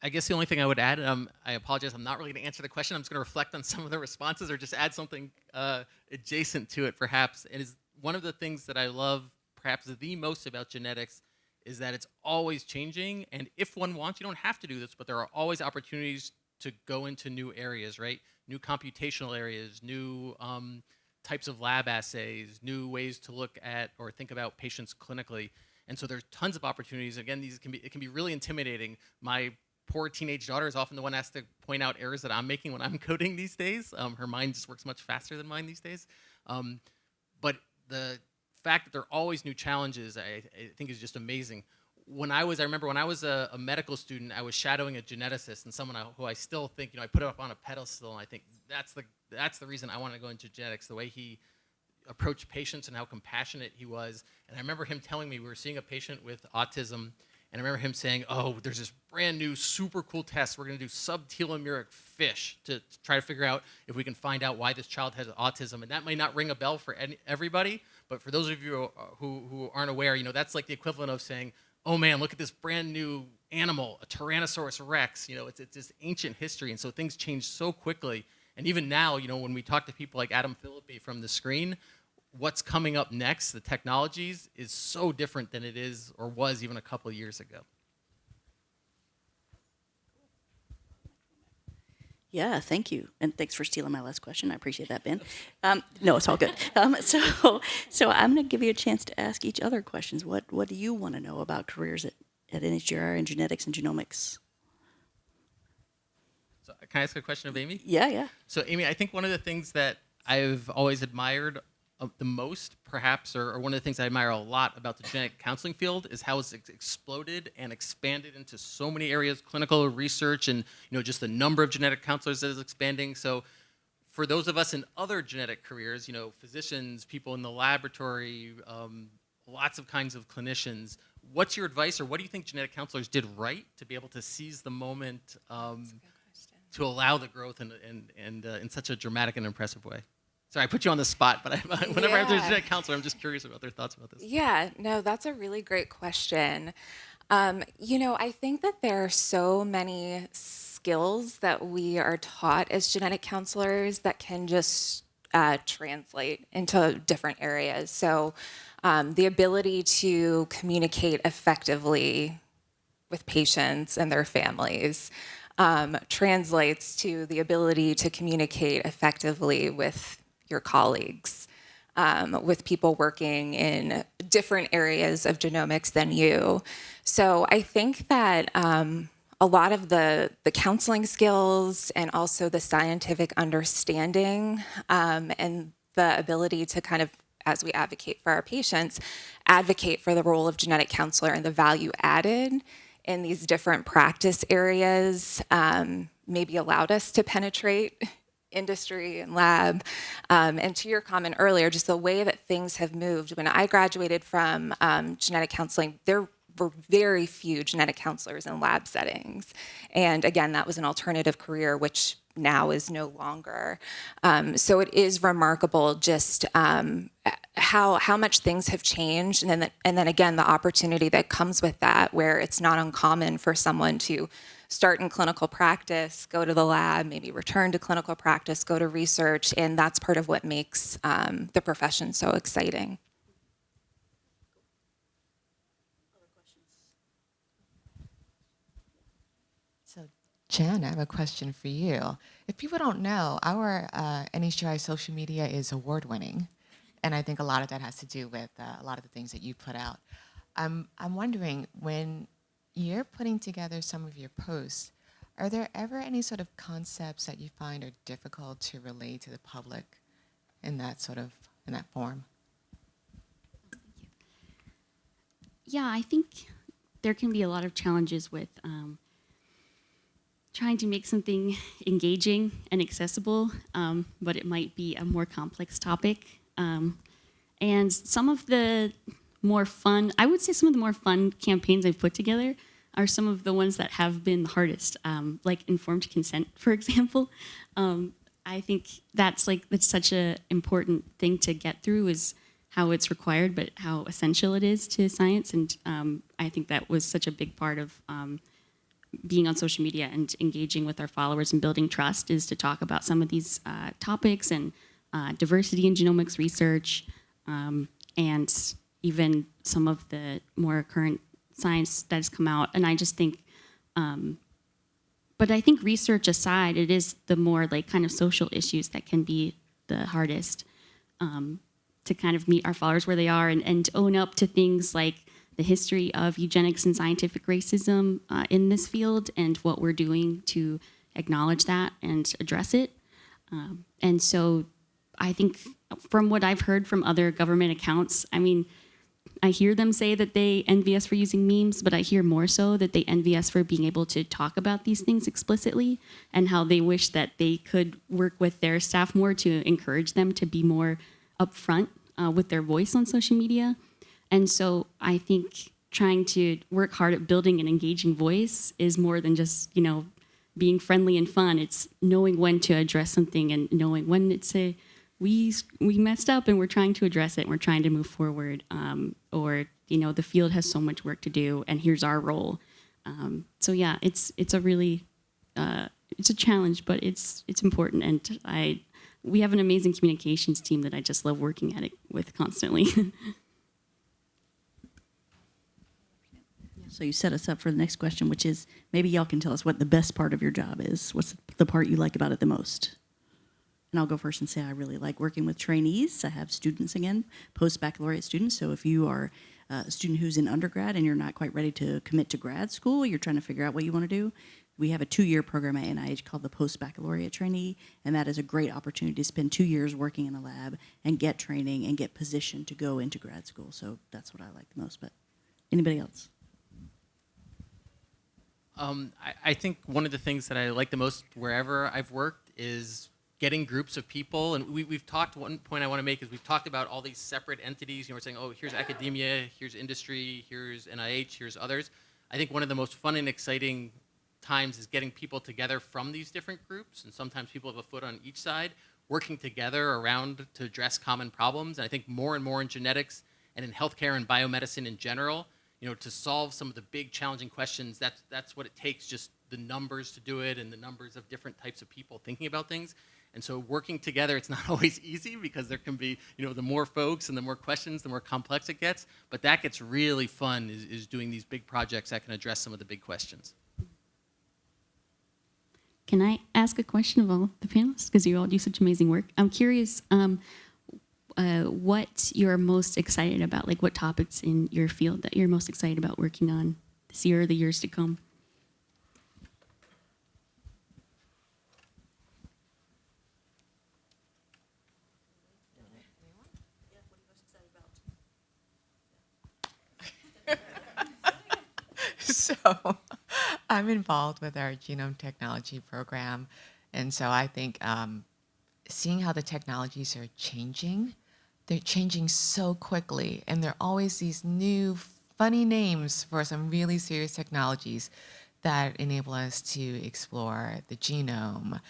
I guess the only thing I would add, um, I apologize, I'm not really going to answer the question. I'm just going to reflect on some of the responses or just add something uh, adjacent to it, perhaps. It is one of the things that I love, perhaps the most about genetics, is that it's always changing. And if one wants, you don't have to do this, but there are always opportunities to go into new areas, right? New computational areas, new um, types of lab assays, new ways to look at or think about patients clinically. And so there's tons of opportunities. Again, these can be it can be really intimidating. My poor teenage daughter is often the one asked to point out errors that I'm making when I'm *laughs* coding these days. Um, her mind just works much faster than mine these days. Um, but the fact that there are always new challenges, I, I think, is just amazing. When I was, I remember when I was a, a medical student, I was shadowing a geneticist and someone who I still think, you know, I put up on a pedestal, and I think that's the that's the reason I want to go into genetics. The way he approached patients and how compassionate he was. And I remember him telling me we were seeing a patient with autism, and I remember him saying, "Oh, there's this brand new, super cool test. We're going to do subtelomeric fish to, to try to figure out if we can find out why this child has autism." And that may not ring a bell for any, everybody, but for those of you uh, who, who aren't aware, you know, that's like the equivalent of saying, "Oh man, look at this brand new animal, a Tyrannosaurus Rex." You know, it's it's this ancient history, and so things change so quickly. And even now, you know, when we talk to people like Adam Phillippy from the screen, what's coming up next, the technologies, is so different than it is or was even a couple years ago. Yeah, thank you, and thanks for stealing my last question. I appreciate that, Ben. Um, no, it's all good. *laughs* Um, so, so I'm going to give you a chance to ask each other questions. What What do you want to know about careers at, at NHGRI and genetics and genomics? So can I ask a question of Amy? Yeah, yeah. So Amy, I think one of the things that I've always admired the most, perhaps, or, or one of the things I admire a lot about the genetic counseling field is how it's ex- exploded and expanded into so many areas, clinical research, and you know just the number of genetic counselors that is expanding. So for those of us in other genetic careers, you know, physicians, people in the laboratory, um, lots of kinds of clinicians, what's your advice, or what do you think genetic counselors did right to be able to seize the moment um, to allow the growth and, and, and uh, in such a dramatic and impressive way? Sorry, I put you on the spot, but I, *laughs* whenever there's a genetic counselor, I'm just curious about their thoughts about this. Yeah, no, that's a really great question. Um, you know, I think that there are so many skills that we are taught as genetic counselors that can just uh, translate into different areas. So, um, the ability to communicate effectively with patients and their families um, translates to the ability to communicate effectively with your colleagues, um, with people working in different areas of genomics than you. So I think that um, a lot of the, the counseling skills and also the scientific understanding um, and the ability to kind of as we advocate for our patients, advocate for the role of genetic counselor and the value added in these different practice areas um, maybe allowed us to penetrate industry and lab. Um, and to your comment earlier, just the way that things have moved. When I graduated from um, genetic counseling, there were very few genetic counselors in lab settings. And again, that was an alternative career, which now is no longer. Um, so it is remarkable just um, how how much things have changed, and then the, and then again the opportunity that comes with that, where it's not uncommon for someone to start in clinical practice, go to the lab, maybe return to clinical practice, go to research, and that's part of what makes um, the profession so exciting. So, Jen, I have a question for you. If people don't know, our uh, NHGRI social media is award winning. And I think a lot of that has to do with uh, a lot of the things that you put out. I'm, I'm wondering when you're putting together some of your posts, are there ever any sort of concepts that you find are difficult to relay to the public in that sort of in that form? yeah, I think there can be a lot of challenges with um, trying to make something engaging and accessible, um, but it might be a more complex topic. Um, and some of the more fun, I would say some of the more fun campaigns I've put together are some of the ones that have been the hardest, um, like informed consent, for *laughs* example. Um, I think that's like that's such an important thing to get through is how it's required, but how essential it is to science. And um, I think that was such a big part of um, being on social media and engaging with our followers and building trust is to talk about some of these uh, topics and uh, diversity in genomics research um, and even some of the more current science that has come out. And I just think um, but I think research aside, it is the more like kind of social issues that can be the hardest um, to kind of meet our followers where they are and, and own up to things like the history of eugenics and scientific racism uh, in this field and what we're doing to acknowledge that and address it. Um, and so I think from what I've heard from other government accounts, I mean, I hear them say that they envy us for using memes, but I hear more so that they envy us for being able to talk about these things explicitly and how they wish that they could work with their staff more to encourage them to be more upfront uh, with their voice on social media. And so I think trying to work hard at building an engaging voice is more than just, you know, being friendly and fun. It's knowing when to address something and knowing when it's a we we messed up and we're trying to address it and we're trying to move forward um, or you know the field has so much work to do and here's our role um, so yeah it's it's a really uh, it's a challenge but it's it's important and i we have an amazing communications team that i just love working at it with constantly *laughs* So you set us up for the next question, which is maybe y'all can tell us what the best part of your job is. What's the part you like about it the most? And I'll go first and say I really like working with trainees. I have students again, post baccalaureate students. So if you are a student who's in undergrad and you're not quite ready to commit to grad school, you're trying to figure out what you want to do. We have a two-year program at NIH called the Post Baccalaureate Trainee, and that is a great opportunity to spend two years working in a lab and get training and get positioned to go into grad school. So that's what I like the most. But anybody else? Um, I, I think one of the things that I like the most wherever I've worked is getting groups of people. And we, we've talked, one point I want to make is we've talked about all these separate entities. You know, we're saying, oh, here's academia, here's industry, here's NIH, here's others. I think one of the most fun and exciting times is getting people together from these different groups. And sometimes people have a foot on each side, working together around to address common problems. And I think more and more in genetics and in healthcare and biomedicine in general, you know, to solve some of the big challenging questions, that's, that's what it takes, just the numbers to do it and the numbers of different types of people thinking about things. And so working together, it's not *laughs* always easy because there can be, you know, the more folks and the more questions, the more complex it gets. But that gets really fun is, is doing these big projects that can address some of the big questions. Can I ask a question of all the panelists? Because you all do such amazing work. I'm curious um, uh, what you're most excited about, like what topics in your field that you're most excited about working on this year or the years to come. *laughs* so I'm involved with our genome technology program. And so I think um, seeing how the technologies are changing, they're changing so quickly. And there are always these new funny names for some really serious technologies that enable us to explore the genome,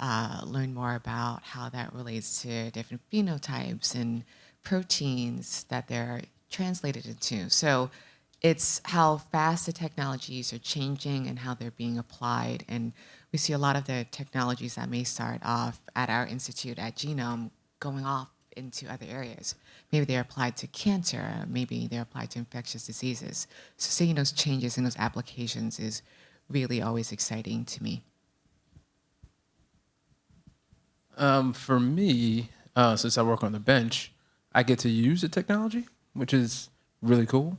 uh, learn more about how that relates to different phenotypes and proteins that they're translated into. So it's how fast the technologies are changing and how they're being applied. And we see a lot of the technologies that may start off at our institute at Genome going off into other areas. Maybe they're applied to cancer, maybe they're applied to infectious diseases. So seeing those changes in those applications is really always exciting to me. Um, for me, uh, since I work on the bench, I get to use the technology, which is really cool.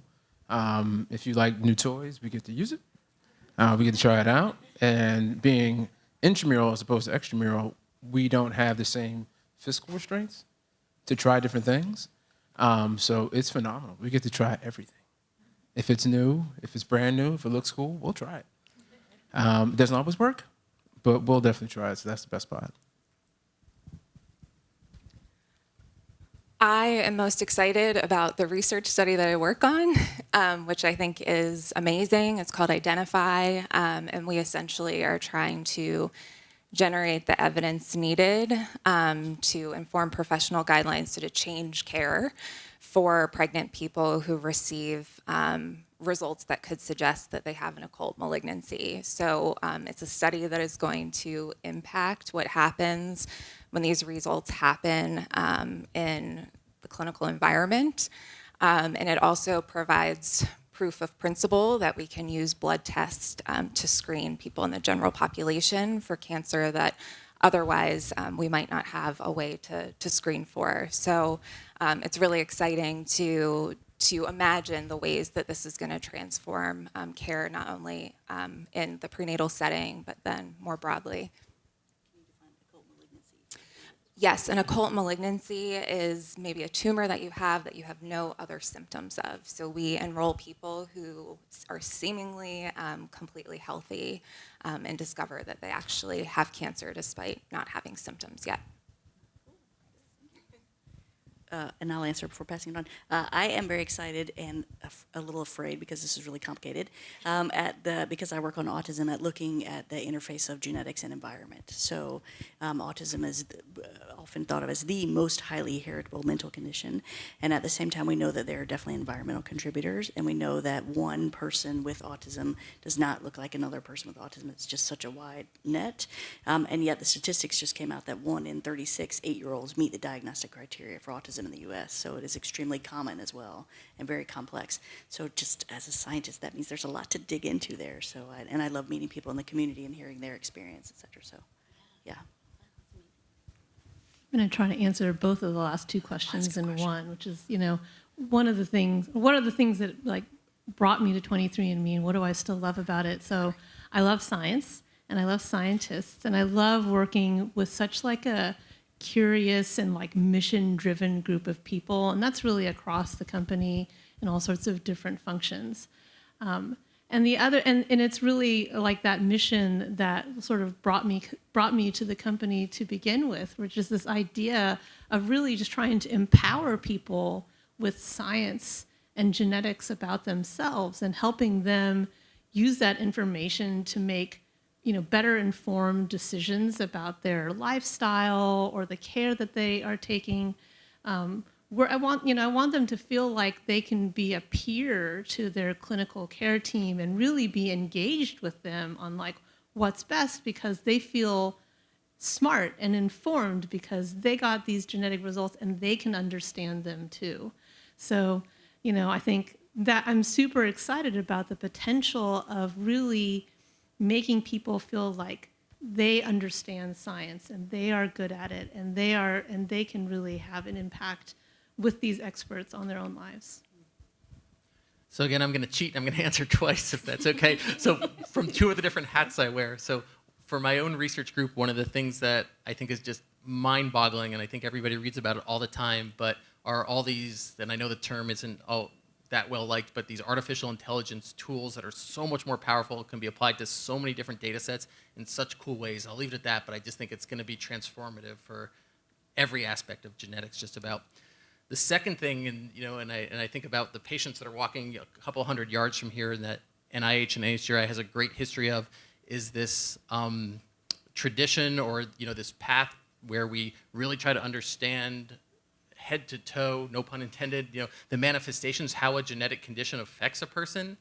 Um, if you like new toys, we get to use it. Uh, we get to try it out. And being intramural as opposed to extramural, we don't have the same fiscal restraints to try different things. Um, so it's phenomenal. We get to try everything. If it's new, if it's brand new, if it looks cool, we'll try it. Um, it doesn't always work, but we'll definitely try it. So that's the best part. I am most excited about the research study that I work on, *laughs* um, which I think is amazing. It's called Identify, um, and we essentially are trying to generate the evidence needed um, to inform professional guidelines to change care for pregnant people who receive um, results that could suggest that they have an occult malignancy. So um, it's a study that is going to impact what happens when these results happen um, in the clinical environment. Um, and it also provides proof of principle that we can use blood tests um, to screen people in the general population for cancer that otherwise um, we might not have a way to, to screen for. So um, it's really exciting to to imagine the ways that this is going to transform um, care not only um, in the prenatal setting but then more broadly. Yes, an occult malignancy is maybe a tumor that you have that you have no other symptoms of. So we enroll people who are seemingly um, completely healthy um, and discover that they actually have cancer despite not having symptoms yet. Uh, and I'll answer before passing it on. Uh, I am very excited and a little afraid because this is really complicated. Um, at the because I work on autism, at looking at the interface of genetics and environment. So, um, autism is uh, often thought of as the most highly heritable mental condition, and at the same time, we know that there are definitely environmental contributors, and we know that one person with autism does not look like another person with autism. It's just such a wide net, um, and yet the statistics just came out that one in 36 eight-year-olds meet the diagnostic criteria for autism in the U.S. So it is extremely common as well and very complex. So just as a scientist, that means there's a lot to dig into there. So I, and I love meeting people in the community and hearing their experience, et cetera. So, yeah. I'm going to try to answer both of the last two questions in one, which is, you know, one of the things, one of the things that like brought me to 23andMe and what do I still love about it? So I love science and I love scientists and I love working with such like a curious and like mission driven group of people. And that's really across the company in all sorts of different functions. Um, and the other and, and it's really like that mission that sort of brought me brought me to the company to begin with which is this idea of really just trying to empower people with science and genetics about themselves and helping them use that information to make you know better informed decisions about their lifestyle or the care that they are taking um, where I want, you know, I want them to feel like they can be a peer to their clinical care team and really be engaged with them on like what's best because they feel smart and informed because they got these genetic results and they can understand them too. So, you know, I think that I'm super excited about the potential of really making people feel like they understand science and they are good at it and they are and they can really have an impact with these experts on their own lives. So again, I'm going to cheat. I'm going *laughs* to answer twice, if that's okay. so from two of the different hats I wear. So for my own research group, one of the things that I think is just mind-boggling, and I think everybody reads about it all the time, but are all these, and I know the term isn't all that well liked, but these artificial intelligence tools that are so much more powerful, can be applied to so many different data sets in such cool ways. I'll leave it at that, but I just think it's going to be transformative for every aspect of genetics, just about. The second thing, and you know, and I and I think about the patients that are walking a couple hundred yards from here, and that NIH and NHGRI has a great history of, is this um, tradition or you know this path where we really try to understand head to toe, no pun intended, you know, the manifestations, how a genetic condition affects a person,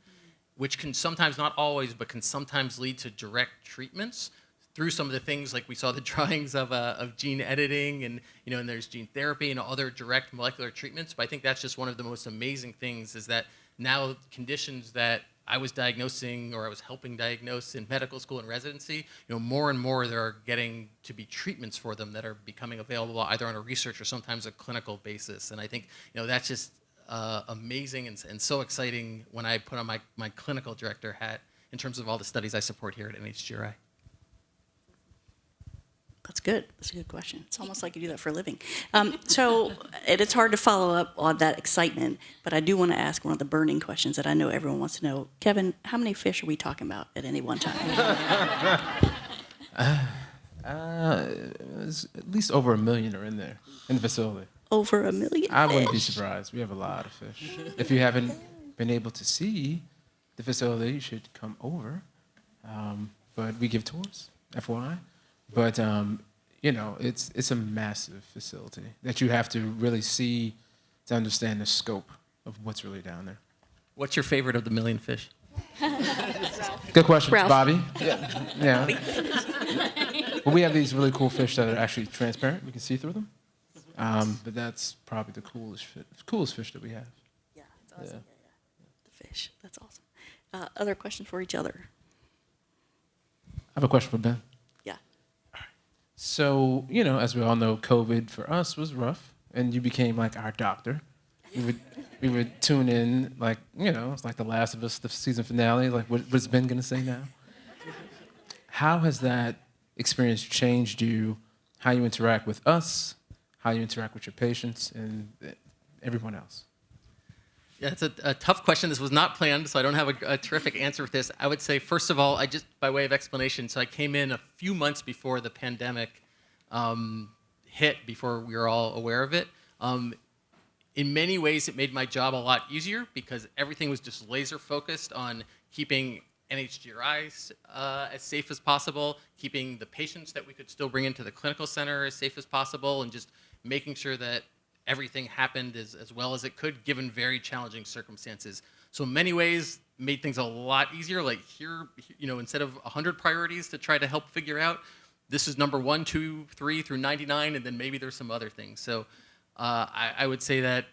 which can sometimes, not always, but can sometimes lead to direct treatments through some of the things like we saw the *laughs* drawings of, uh, of gene editing and you know and there's gene therapy and other direct molecular treatments but i think that's just one of the most amazing things is that now conditions that i was diagnosing or i was helping diagnose in medical school and residency you know more and more there are getting to be treatments for them that are becoming available either on a research or sometimes a clinical basis. And i think you know that's just uh, amazing and, and so exciting when i put on my, my clinical director hat in terms of all the studies i support here at nhgri That's good. That's a good question. It's almost like you do that for a living. Um, so *laughs* it, it's hard to follow up on that excitement, but I do want to ask one of the burning questions that I know everyone wants to know. Kevin, how many fish are we talking about at any one time? *laughs* Uh, it's at least over a million are in there in the facility. Over a million I wouldn't be surprised. We have a lot of fish. If you haven't been able to see the facility, you should come over. Um, but we give tours, FYI. But um, you know, it's it's a massive facility that you have to really see to understand the scope of what's really down there. what's your favorite of the million fish *laughs* Good question, Ralph. Bobby. *laughs* Yeah. yeah. well, we have these really cool fish that are actually transparent. We can see through them. Um, but that's probably the coolest, fi- coolest fish that we have. Yeah, it's awesome. Yeah. Yeah, yeah. The fish. That's awesome. Uh, other questions for each other? I have a question for Ben. So, you know, as we all know, COVID for us was rough, and you became like our doctor. We would, we would tune in, like, you know, it's like The Last of Us, the season finale. Like, what, what's Ben gonna say now? How has that experience changed you? How you interact with us? How you interact with your patients and uh, everyone else? It's a, a tough question. This was not planned, so I don't have a, a terrific answer for this. I would say, first of all, I just, by way of explanation, so I came in a few months before the pandemic um, hit, before we were all aware of it. Um, in many ways, it made my job a lot easier because everything was just laser focused on keeping NHGRI uh, as safe as possible, keeping the patients that we could still bring into the clinical center as safe as possible, and just making sure that everything happened as, as well as it could given very challenging circumstances. So in many ways, made things a lot easier. Like here, you know, instead of 100 priorities to try to help figure out, this is number one, two, three through 99, and then maybe there's some other things. So uh, I, I would say that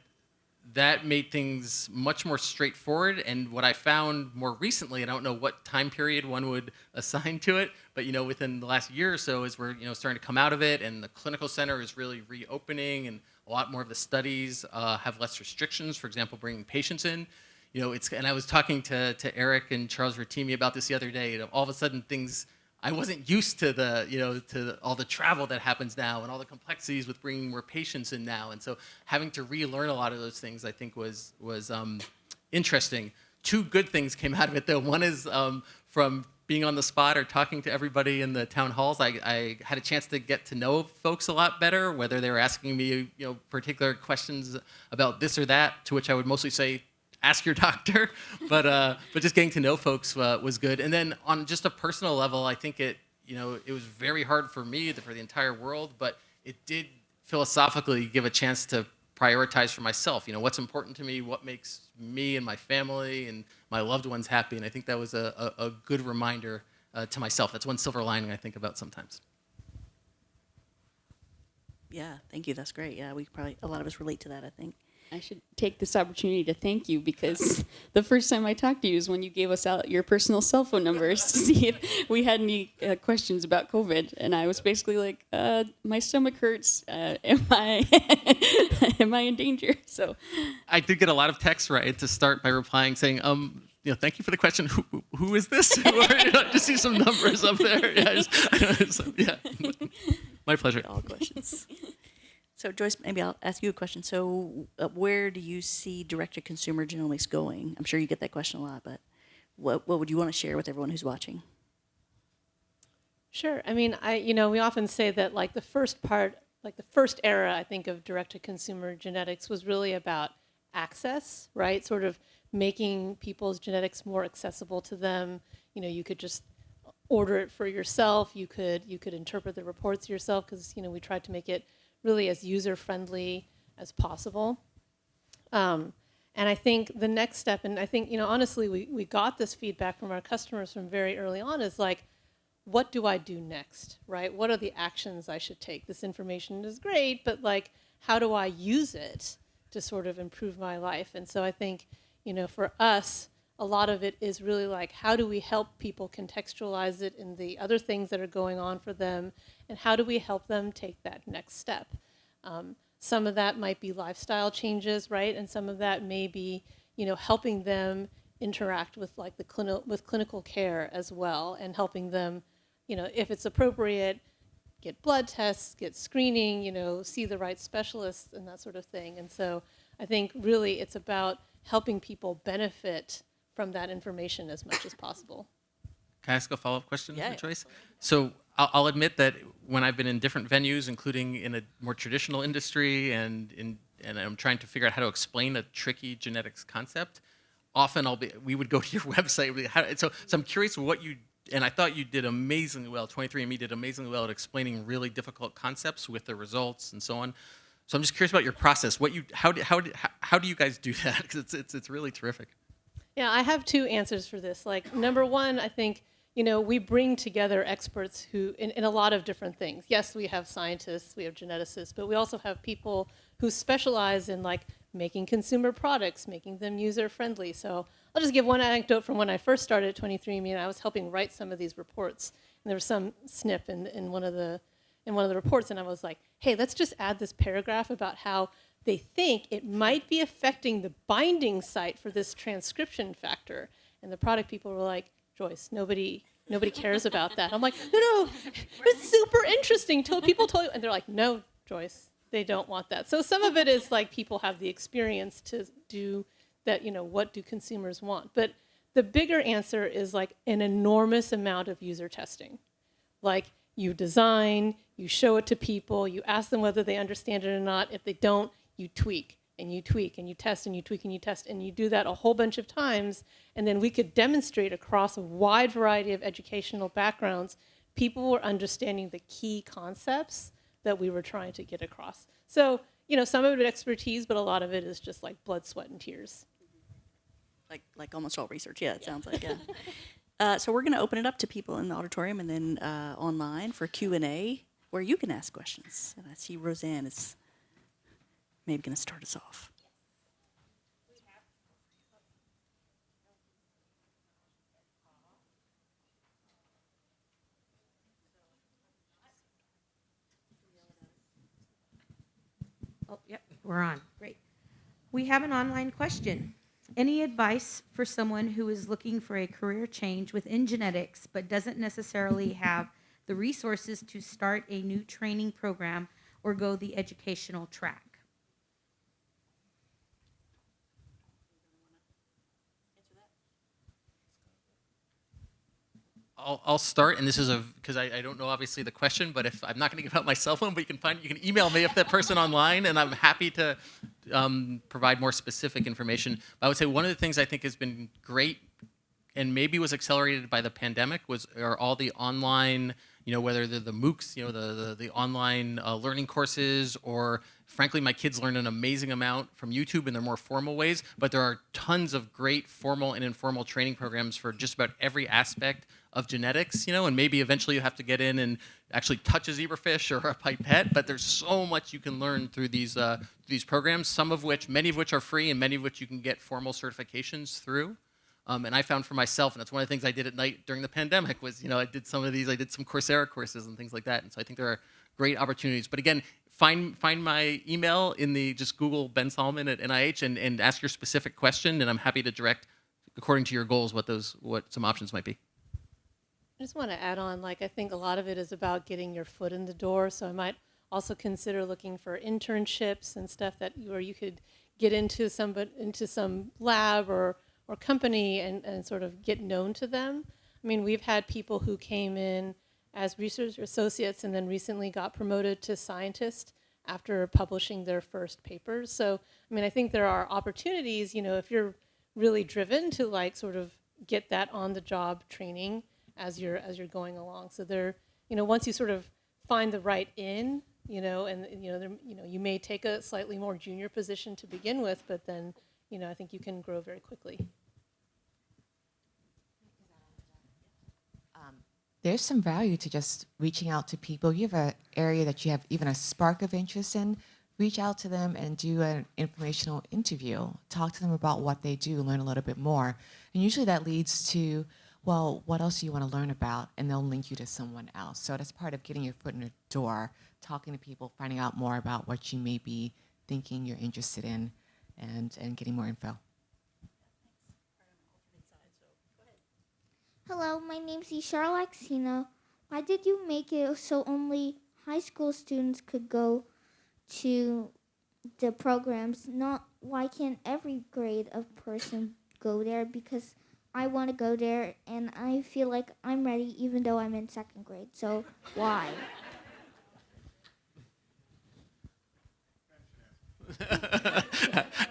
that made things much more straightforward. And what I found more recently, and I don't know what time period one would *laughs* assign to it, but you know, within the last year or so, as we're you know starting to come out of it, and the clinical center is really reopening, and a lot more of the studies uh, have less restrictions. For example, bringing patients in. You know, it's and I was talking to to Eric and Charles Rotimi about this the other day. You know, all of a sudden things I wasn't used to the, you know, to all the travel that happens now and all the complexities with bringing more patients in now. And so having to relearn a lot of those things, I think was, was um, interesting. Two good things came out of it though. One is um, from being on the spot or talking to everybody in the town halls, I, I had a chance to get to know folks a lot better, whether they were asking me, you know, particular questions about this or that, to which I would mostly say, ask your *laughs* doctor. But uh, but just getting to know folks uh, was good. And then on just a personal level, I think it you know it was very hard for me for the entire world, but it did philosophically give a chance to prioritize for myself. You know what's important to me, what makes me and my family and my loved ones happy, and I think that was a, a, a good reminder uh, to myself. That's one silver lining I think about sometimes. Yeah, thank you. That's great. Yeah, we probably, a lot of us relate to that, I think. I should take this opportunity to thank you because the first time I talked to you is when you gave us out your personal cell phone numbers to *laughs* see if we had any uh, questions about COVID, and I was basically like, uh, "My stomach hurts. Uh, am I *laughs* am I in danger?" So I did get a lot of texts right to start by replying saying, um, you know, thank you for the question. Who, who is this? *laughs* or, you know, just see some numbers up there. Yeah, just, so, yeah. my pleasure. All questions. So Joyce, maybe I'll ask you a question. So uh, where do you see direct-to-consumer genomics going? I'm sure you get that question a lot, but what, what would you want to share with everyone who's watching? Sure. I mean, I you know we often say that like the first part, like the first era, I think of direct-to-consumer genetics was really about access, right? Sort of making people's genetics more accessible to them. You know, you could just order it for yourself. You could you could interpret the reports yourself because you know we tried to make it really as user-friendly as possible. Um, and I think the next step, and I think, you know, honestly, we, we got this feedback from our customers from very early on is like, what do I do next, right? What are the actions I should take? This information is great, but like, how do I use it to sort of improve my life? And so I think, you know, for us, a lot of it is really like, how do we help people contextualize it in the other things that are going on for them and how do we help them take that next step? Um, some of that might be lifestyle changes, right? And some of that may be, you know, helping them interact with like the clinical with clinical care as well, and helping them, you know, if it's appropriate, get blood tests, get screening, you know, see the right specialists and that sort of thing. And so I think really it's about helping people benefit from that information as much as possible. Can I ask a follow-up question, Yeah. Joyce? So I'll, I'll admit that when I've been in different venues, including in a more traditional industry, and in and I'm trying to figure out how to explain a tricky genetics concept, often I'll be we would go to your *laughs* website. How, so so I'm curious what you and I thought you did amazingly well. 23andMe did amazingly well at explaining really difficult concepts with the results and so on. So I'm just curious about your process. What you how do, how do, how, how do you guys do *laughs* that? Because it's, it's it's really terrific. Yeah, I have two answers for this. Like, number one, I think, you know, we bring together experts who, in, in a lot of different things. Yes, we have scientists, we have geneticists, but we also have people who specialize in like making consumer products, making them user friendly. So I'll just give one anecdote from when I first started at 23andMe, and I was helping write some of these reports. And there was some SNP in, in one of the in one of the reports, and I was like, hey, let's just add this paragraph about how they think it might be affecting the binding site for this transcription factor. And the product people were like, Joyce, nobody nobody cares about that. I'm like, no, no, it's super interesting. Till people told you, and they're like, no, Joyce, they don't want that. So some of it is like people have the experience to do that, you know, what do consumers want? But the bigger answer is like an enormous amount of user testing. Like you design, you show it to people, you ask them whether they understand it or not. If they don't, you tweak and you tweak and you test and you tweak and you test and you do that a whole bunch of times. And then we could demonstrate across a wide variety of educational backgrounds, people were understanding the key concepts that we were trying to get across. So, you know, some of it expertise, but a lot of it is just like blood, sweat, and tears. Like, like almost all research, yeah, it sounds like, yeah. *laughs* Uh, so we're going to open it up to people in the auditorium and then uh, online for Q&A where you can ask questions. And I see Roseanne is maybe going to start us off. Oh, yep, we're on. Great. We have an online question. Any advice for someone who is looking for a career change within genetics but doesn't necessarily have the resources to start a new training program or go the educational track? I'll, I'll start, and this is a because I, I don't know obviously the question, but if I'm not going to give out my cell phone, but you can find you can email me if that person online, and I'm happy to um, provide more specific information. But I would say one of the things I think has been great, and maybe was accelerated by the pandemic, was are all the online, you know, whether they're the MOOCs, you know, the the, the online uh, learning courses, or frankly, my kids learn an amazing amount from YouTube in their more formal ways. But there are tons of great formal and informal training programs for just about every aspect of genetics, you know, and maybe eventually you have to get in and actually touch a zebrafish or a pipette, but there's so much you can learn through these uh, these programs, some of which, many of which are free and many of which you can get formal certifications through. Um, and I found for myself, and that's one of the things I did at night during the pandemic was, you know, I did some of these, I did some Coursera courses and things like that. And so I think there are great opportunities. But again, find find my email in the, just Google Ben Solomon at NIH and, and ask your specific question, and I'm happy to direct, according to your goals, what those, what some options might be. I just want to add on, like, I think a lot of it is about getting your foot in the door. So I might also consider looking for internships and stuff that where you could get into some but into some lab or or company and, and sort of get known to them. I mean, we've had people who came in as research associates and then recently got promoted to scientist after publishing their first papers. So, I mean, I think there are opportunities, you know, if you're really driven to like sort of get that on the job training as you're as you're going along. So there, you know, once you sort of find the right in, you know, and you know, you know, you may take a slightly more junior position to begin with, but then, you know, I think you can grow very quickly. Um, there's some value to just reaching out to people. You have an area that you have even a spark of interest in, reach out to them and do an informational interview. Talk to them about what they do, learn a little bit more. And usually that leads to, well, what else do you want to learn about? And they'll link you to someone else. So that's part of getting your foot in the door, talking to people, finding out more about what you may be thinking you're interested in, and, and getting more info. Hello, my name's Ishar Laxino. Why did you make it so only high school students could go to the programs? Not why can't every grade of person go there? Because I want to go there and I feel like I'm ready even though I'm in second grade. So why? *laughs*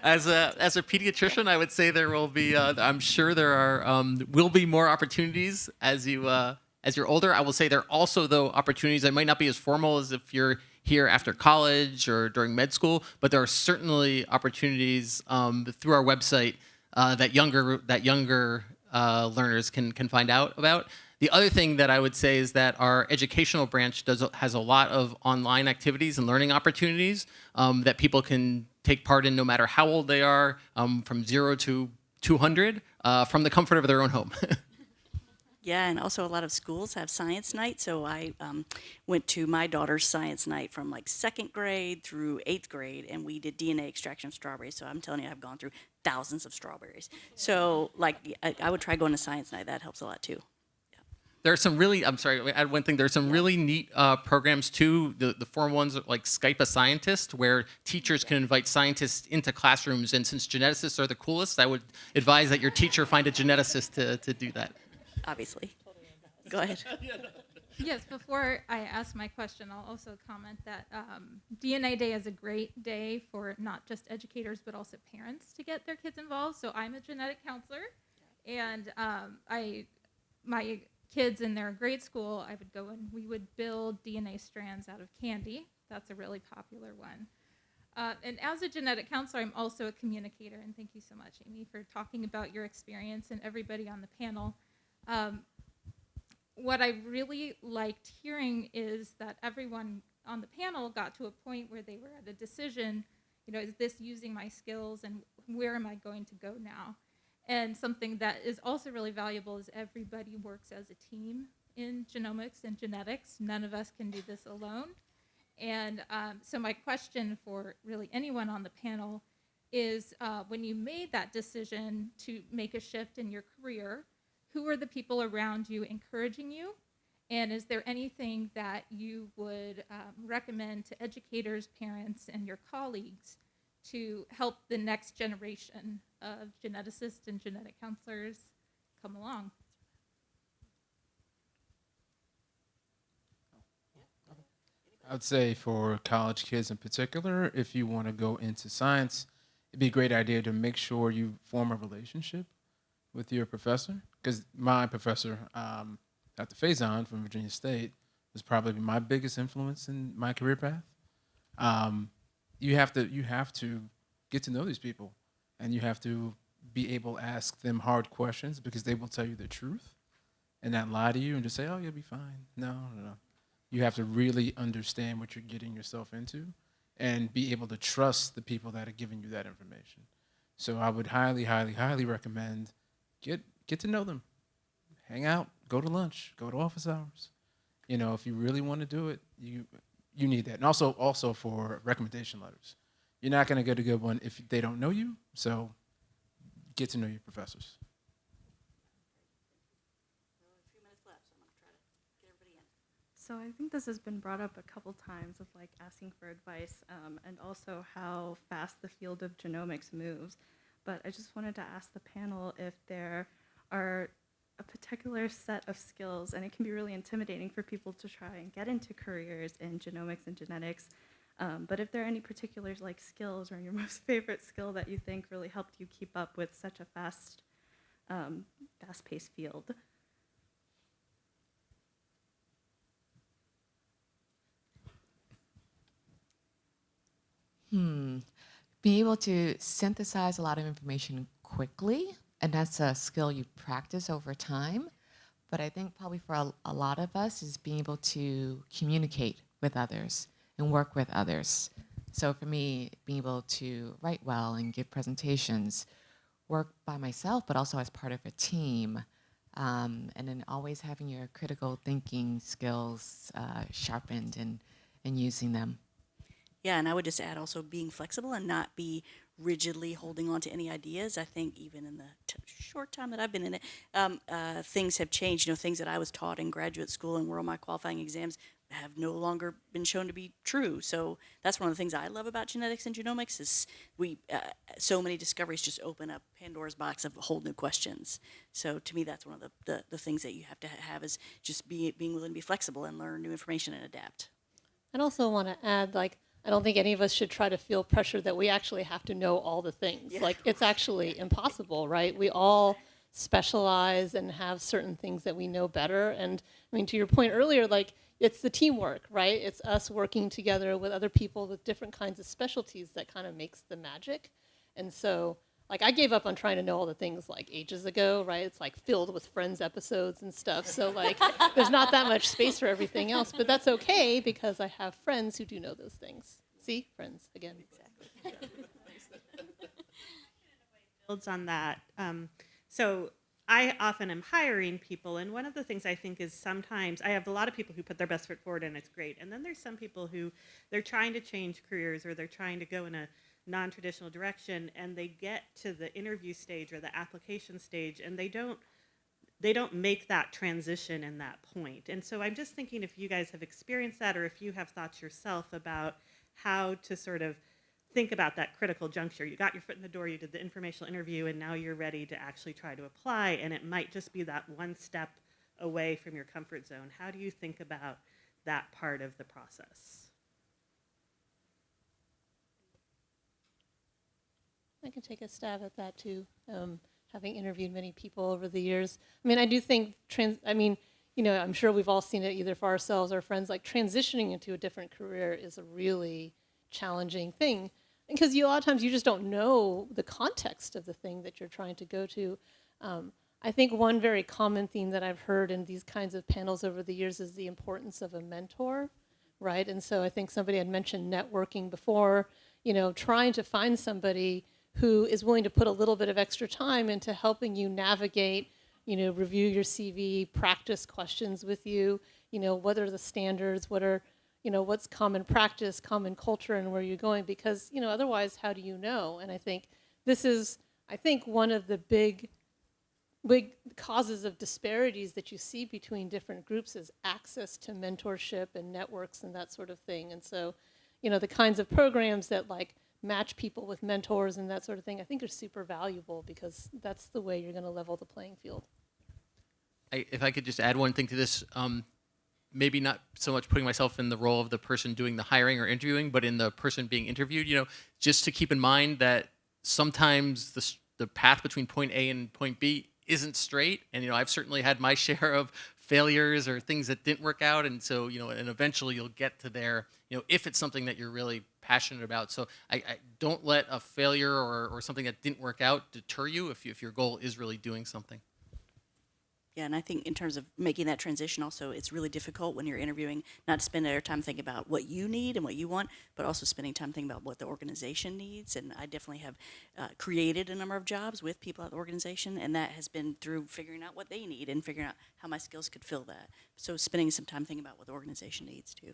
as a as a pediatrician, I would say there will be. Uh, I'm sure there are um, will be more opportunities as you uh, as you're older. I will say there are also though opportunities that might not be as formal as if you're here after college or during med school, but there are certainly opportunities um, through our website uh, that younger that younger uh, learners can can find out about. The other thing that I would say is that our educational branch does has a lot of online activities and learning opportunities um, that people can take part in no matter how old they are, um, from zero to 200 uh, from the comfort of their own home. *laughs* Yeah, and also a lot of schools have science night. So I um, went to my daughter's science night from like second grade through eighth grade, and we did DNA extraction of strawberries. So I'm telling you, I've gone through thousands of strawberries. So like, I, I would try going to science night. That helps a lot too. there are some really i'm sorry I add one thing there's some really neat uh, programs too the, the forum ones are like skype a scientist where teachers can invite scientists into classrooms and since geneticists are the coolest i would advise that your teacher find a geneticist to, to do that Obviously. Go ahead. *laughs* Yes, before I ask my question, I'll also comment that um, DNA Day is a great day for not just educators but also parents to get their kids involved. So I'm a genetic counselor, and um, I, my kids in their grade school, I would go and we would build DNA strands out of candy. That's a really popular one. Uh, and as a genetic counselor, I'm also a communicator, and thank you so much, Amy, for talking about your experience and everybody on the panel. Um, what I really liked hearing is that everyone on the panel got to a point where they were at a decision, you know, is this using my skills and where am I going to go now? And something that is also really valuable is everybody works as a team in genomics and genetics. None of us can do this alone. And um, so my question for really anyone on the panel is uh, when you made that decision to make a shift in your career, who are the people around you encouraging you? And is there anything that you would um, recommend to educators, parents, and your colleagues to help the next generation of geneticists and genetic counselors come along? I would say for college kids in particular, if you want to go into science, it'd be a great idea to make sure you form a relationship with your professor. Because my professor, um, Dr. Faison from Virginia State, was probably my biggest influence in my career path. Um, you have to you have to get to know these people, and you have to be able to ask them hard questions because they will tell you the truth, and not lie to you and just say, "Oh, you'll be fine." No, no, no. You have to really understand what you're getting yourself into, and be able to trust the people that are giving you that information. So I would highly, highly, highly recommend get get to know them, hang out, go to lunch, go to office hours. You know, if you really want to do it, you you need that, and also also for recommendation letters. You're not going to get a good one if they don't know you. So get to know your professors. So I think this has been brought up a couple times of like asking for advice um, and also how fast the field of genomics moves. But I just wanted to ask the panel if there are a particular set of skills, and it can be really intimidating for people to try and get into careers in genomics and genetics. Um, but if there are any particular like skills or your *laughs* most favorite skill that you think really helped you keep up with such a fast, um, fast-paced field. Hmm. Being able to synthesize a lot of information quickly, and that's a skill you practice over time. But I think probably for a, a lot of us is being able to communicate with others and work with others. So for me, being able to write well and give presentations, work by myself, but also as part of a team, um, and then always having your critical thinking skills uh, sharpened and, and using them. Yeah, and I would just add also being flexible and not be rigidly holding on to any ideas. I think even in the short time that I've been in it, um, uh, things have changed. You know, things that I was taught in graduate school and were on my qualifying exams have no longer been shown to be true. So that's one of the things I love about genetics and genomics is we uh, so many discoveries just open up Pandora's box of whole new questions. So to me, that's one of the, the, the things that you have to have is just be, being willing to be flexible and learn new information and adapt. I'd also want to add, like, I don't think any of us should try to feel pressure that we actually have to know all the things. Yeah. Like, it's actually impossible, right? We all specialize and have certain things that we know better. And I mean, to your point earlier, like, it's the teamwork, right? It's us working together with other people with different kinds of specialties that kind of makes the magic. And so, like, I gave up on trying to know all the things like ages ago, right? It's like filled with Friends episodes and stuff. So, like, *laughs* there's not that much space for everything else, but that's okay because I have friends who do know those things. See, friends again. Exactly. *laughs* builds on that. Um, so I often am hiring people, and one of the things I think is sometimes I have a lot of people who put their best foot forward, and it's great. And then there's some people who they're trying to change careers or they're trying to go in a non-traditional direction, and they get to the interview stage or the application stage, and they don't they don't make that transition in that point. And so I'm just thinking if you guys have experienced that, or if you have thoughts yourself about how to sort of think about that critical juncture. You got your foot in the door, you did the informational interview, and now you're ready to actually try to apply, and it might just be that one step away from your comfort zone. How do you think about that part of the process? I can take a stab at that too. Um, having interviewed many people over the years, I mean, I do think trans. I mean, you know, I'm sure we've all seen it either for ourselves or friends. Like transitioning into a different career is a really challenging thing because you a lot of times you just don't know the context of the thing that you're trying to go to. Um, I think one very common theme that I've heard in these kinds of panels over the years is the importance of a mentor, right? And so I think somebody had mentioned networking before, you know, trying to find somebody who is willing to put a little bit of extra time into helping you navigate, you know, review your CV, practice questions with you, you know, what are the standards, what are, you know, what's common practice, common culture, and where you're going, because, you know, otherwise, how do you know? And I think this is, I think, one of the big, big causes of disparities that you see between different groups is access to mentorship and networks and that sort of thing. And so, you know, the kinds of programs that like match people with mentors and that sort of thing, I think are super valuable because that's the way you're going to level the playing field. I, if I could just add one thing to this, um, maybe not so much putting myself in the role of the person doing the hiring or interviewing, but in the person being interviewed. You know, just to keep in mind that sometimes the the path between point A and point B isn't straight, and you know, I've certainly had my *laughs* share of failures or things that didn't work out, and so you know, and eventually you'll get to there. You know, if it's something that you're really passionate about. So I, I don't let a failure or, or something that didn't work out deter you if, you if your goal is really doing something. Yeah, and I think in terms of making that transition, also, it's really difficult when you're interviewing not to spend your time thinking about what you need and what you want, but also spending time thinking about what the organization needs. And I definitely have uh, created a number of jobs with people at the organization, and that has been through figuring out what they need and figuring out how my skills could fill that. So spending some time thinking about what the organization needs too.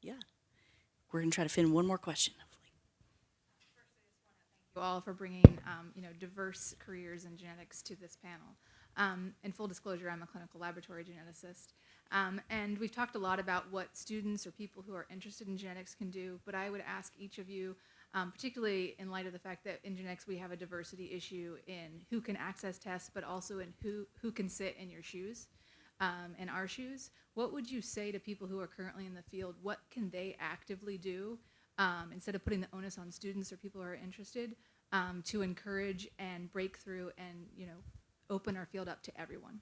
Yeah. We're going to try to fit in one more question, all for bringing um, you know diverse careers in genetics to this panel. Um, in full disclosure, I'm a clinical laboratory geneticist, um, and we've talked a lot about what students or people who are interested in genetics can do. But I would ask each of you, um, particularly in light of the fact that in genetics we have a diversity issue in who can access tests, but also in who who can sit in your shoes. Um, in our shoes, what would you say to people who are currently in the field? What can they actively do um, instead of putting the onus on students or people who are interested um, to encourage and break through and you know open our field up to everyone.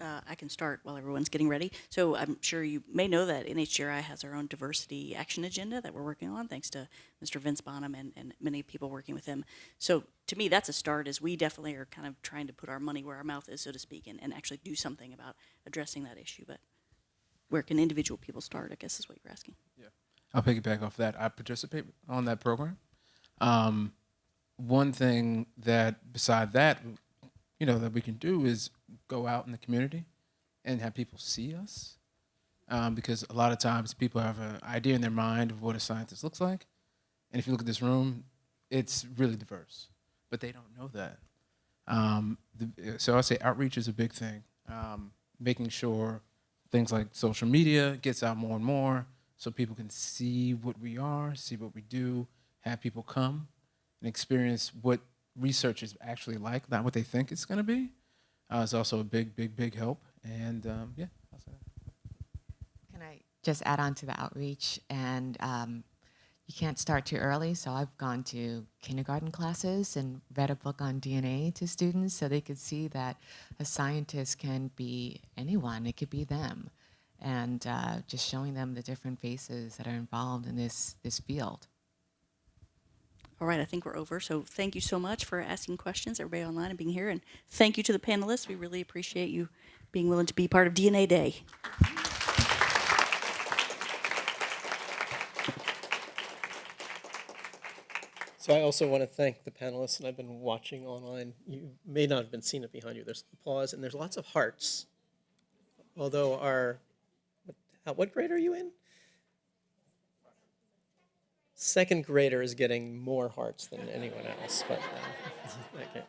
uh, I can start while everyone's getting ready. So I'm sure you may know that NHGRI has our own diversity action agenda that we're working on, thanks to Mr. Vence Bonham and, and many people working with him. So to me, that's a start, as we definitely are kind of trying to put our money where our mouth is, so to speak, and, and actually do something about addressing that issue. But where can individual people start, I guess is what you're asking. Yeah, I'll piggyback off that. I participate on that program. Um, one thing that, beside that, you know, that we can do is go out in the community and have people see us. Um, because a lot of times people have an idea in their mind of what a scientist looks like. And if you look at this room, it's really diverse, but they don't know that. Um, the, so I say outreach is a big thing. Um, making sure things like social media gets out more and more so people can see what we are, see what we do, have people come and experience what research is actually like, not what they think it's going to be. Uh, is also a big, big, big help. And um, yeah. Can I just add on to the outreach? And um, you can't start too early, so I've gone to kindergarten classes and read a book on DNA to students so they could see that a scientist can be anyone, it could be them. And uh, just showing them the different faces that are involved in this, this field. All right, I think we're over. So thank you so much for asking questions, everybody online and being here. And thank you to the panelists. We really appreciate you being willing to be part of DNA Day. So I also want to thank the panelists, and I've been watching online. You may not have been seeing it behind you. There's applause, and there's lots of hearts. Although our, what, what grade are you in? Second grader is getting more hearts than anyone else, but uh, *laughs* okay.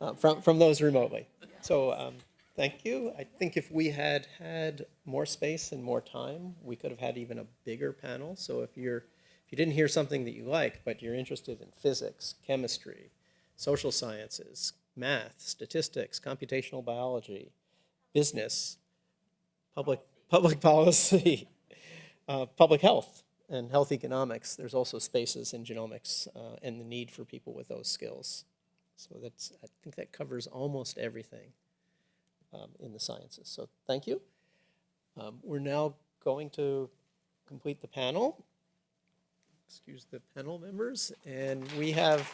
Uh, from from those remotely. So um, thank you. I think if we had had more space and more time, we could have had even a bigger panel. So if you're if you didn't hear something that you like, but you're interested in physics, chemistry, social sciences, math, statistics, computational biology, business, public public *laughs* policy, uh, public health, and health economics, there's also spaces in genomics uh, and the need for people with those skills. So that's I think that covers almost everything um, in the sciences. So thank you. Um, we're now going to complete the panel. Excuse the panel members, and we have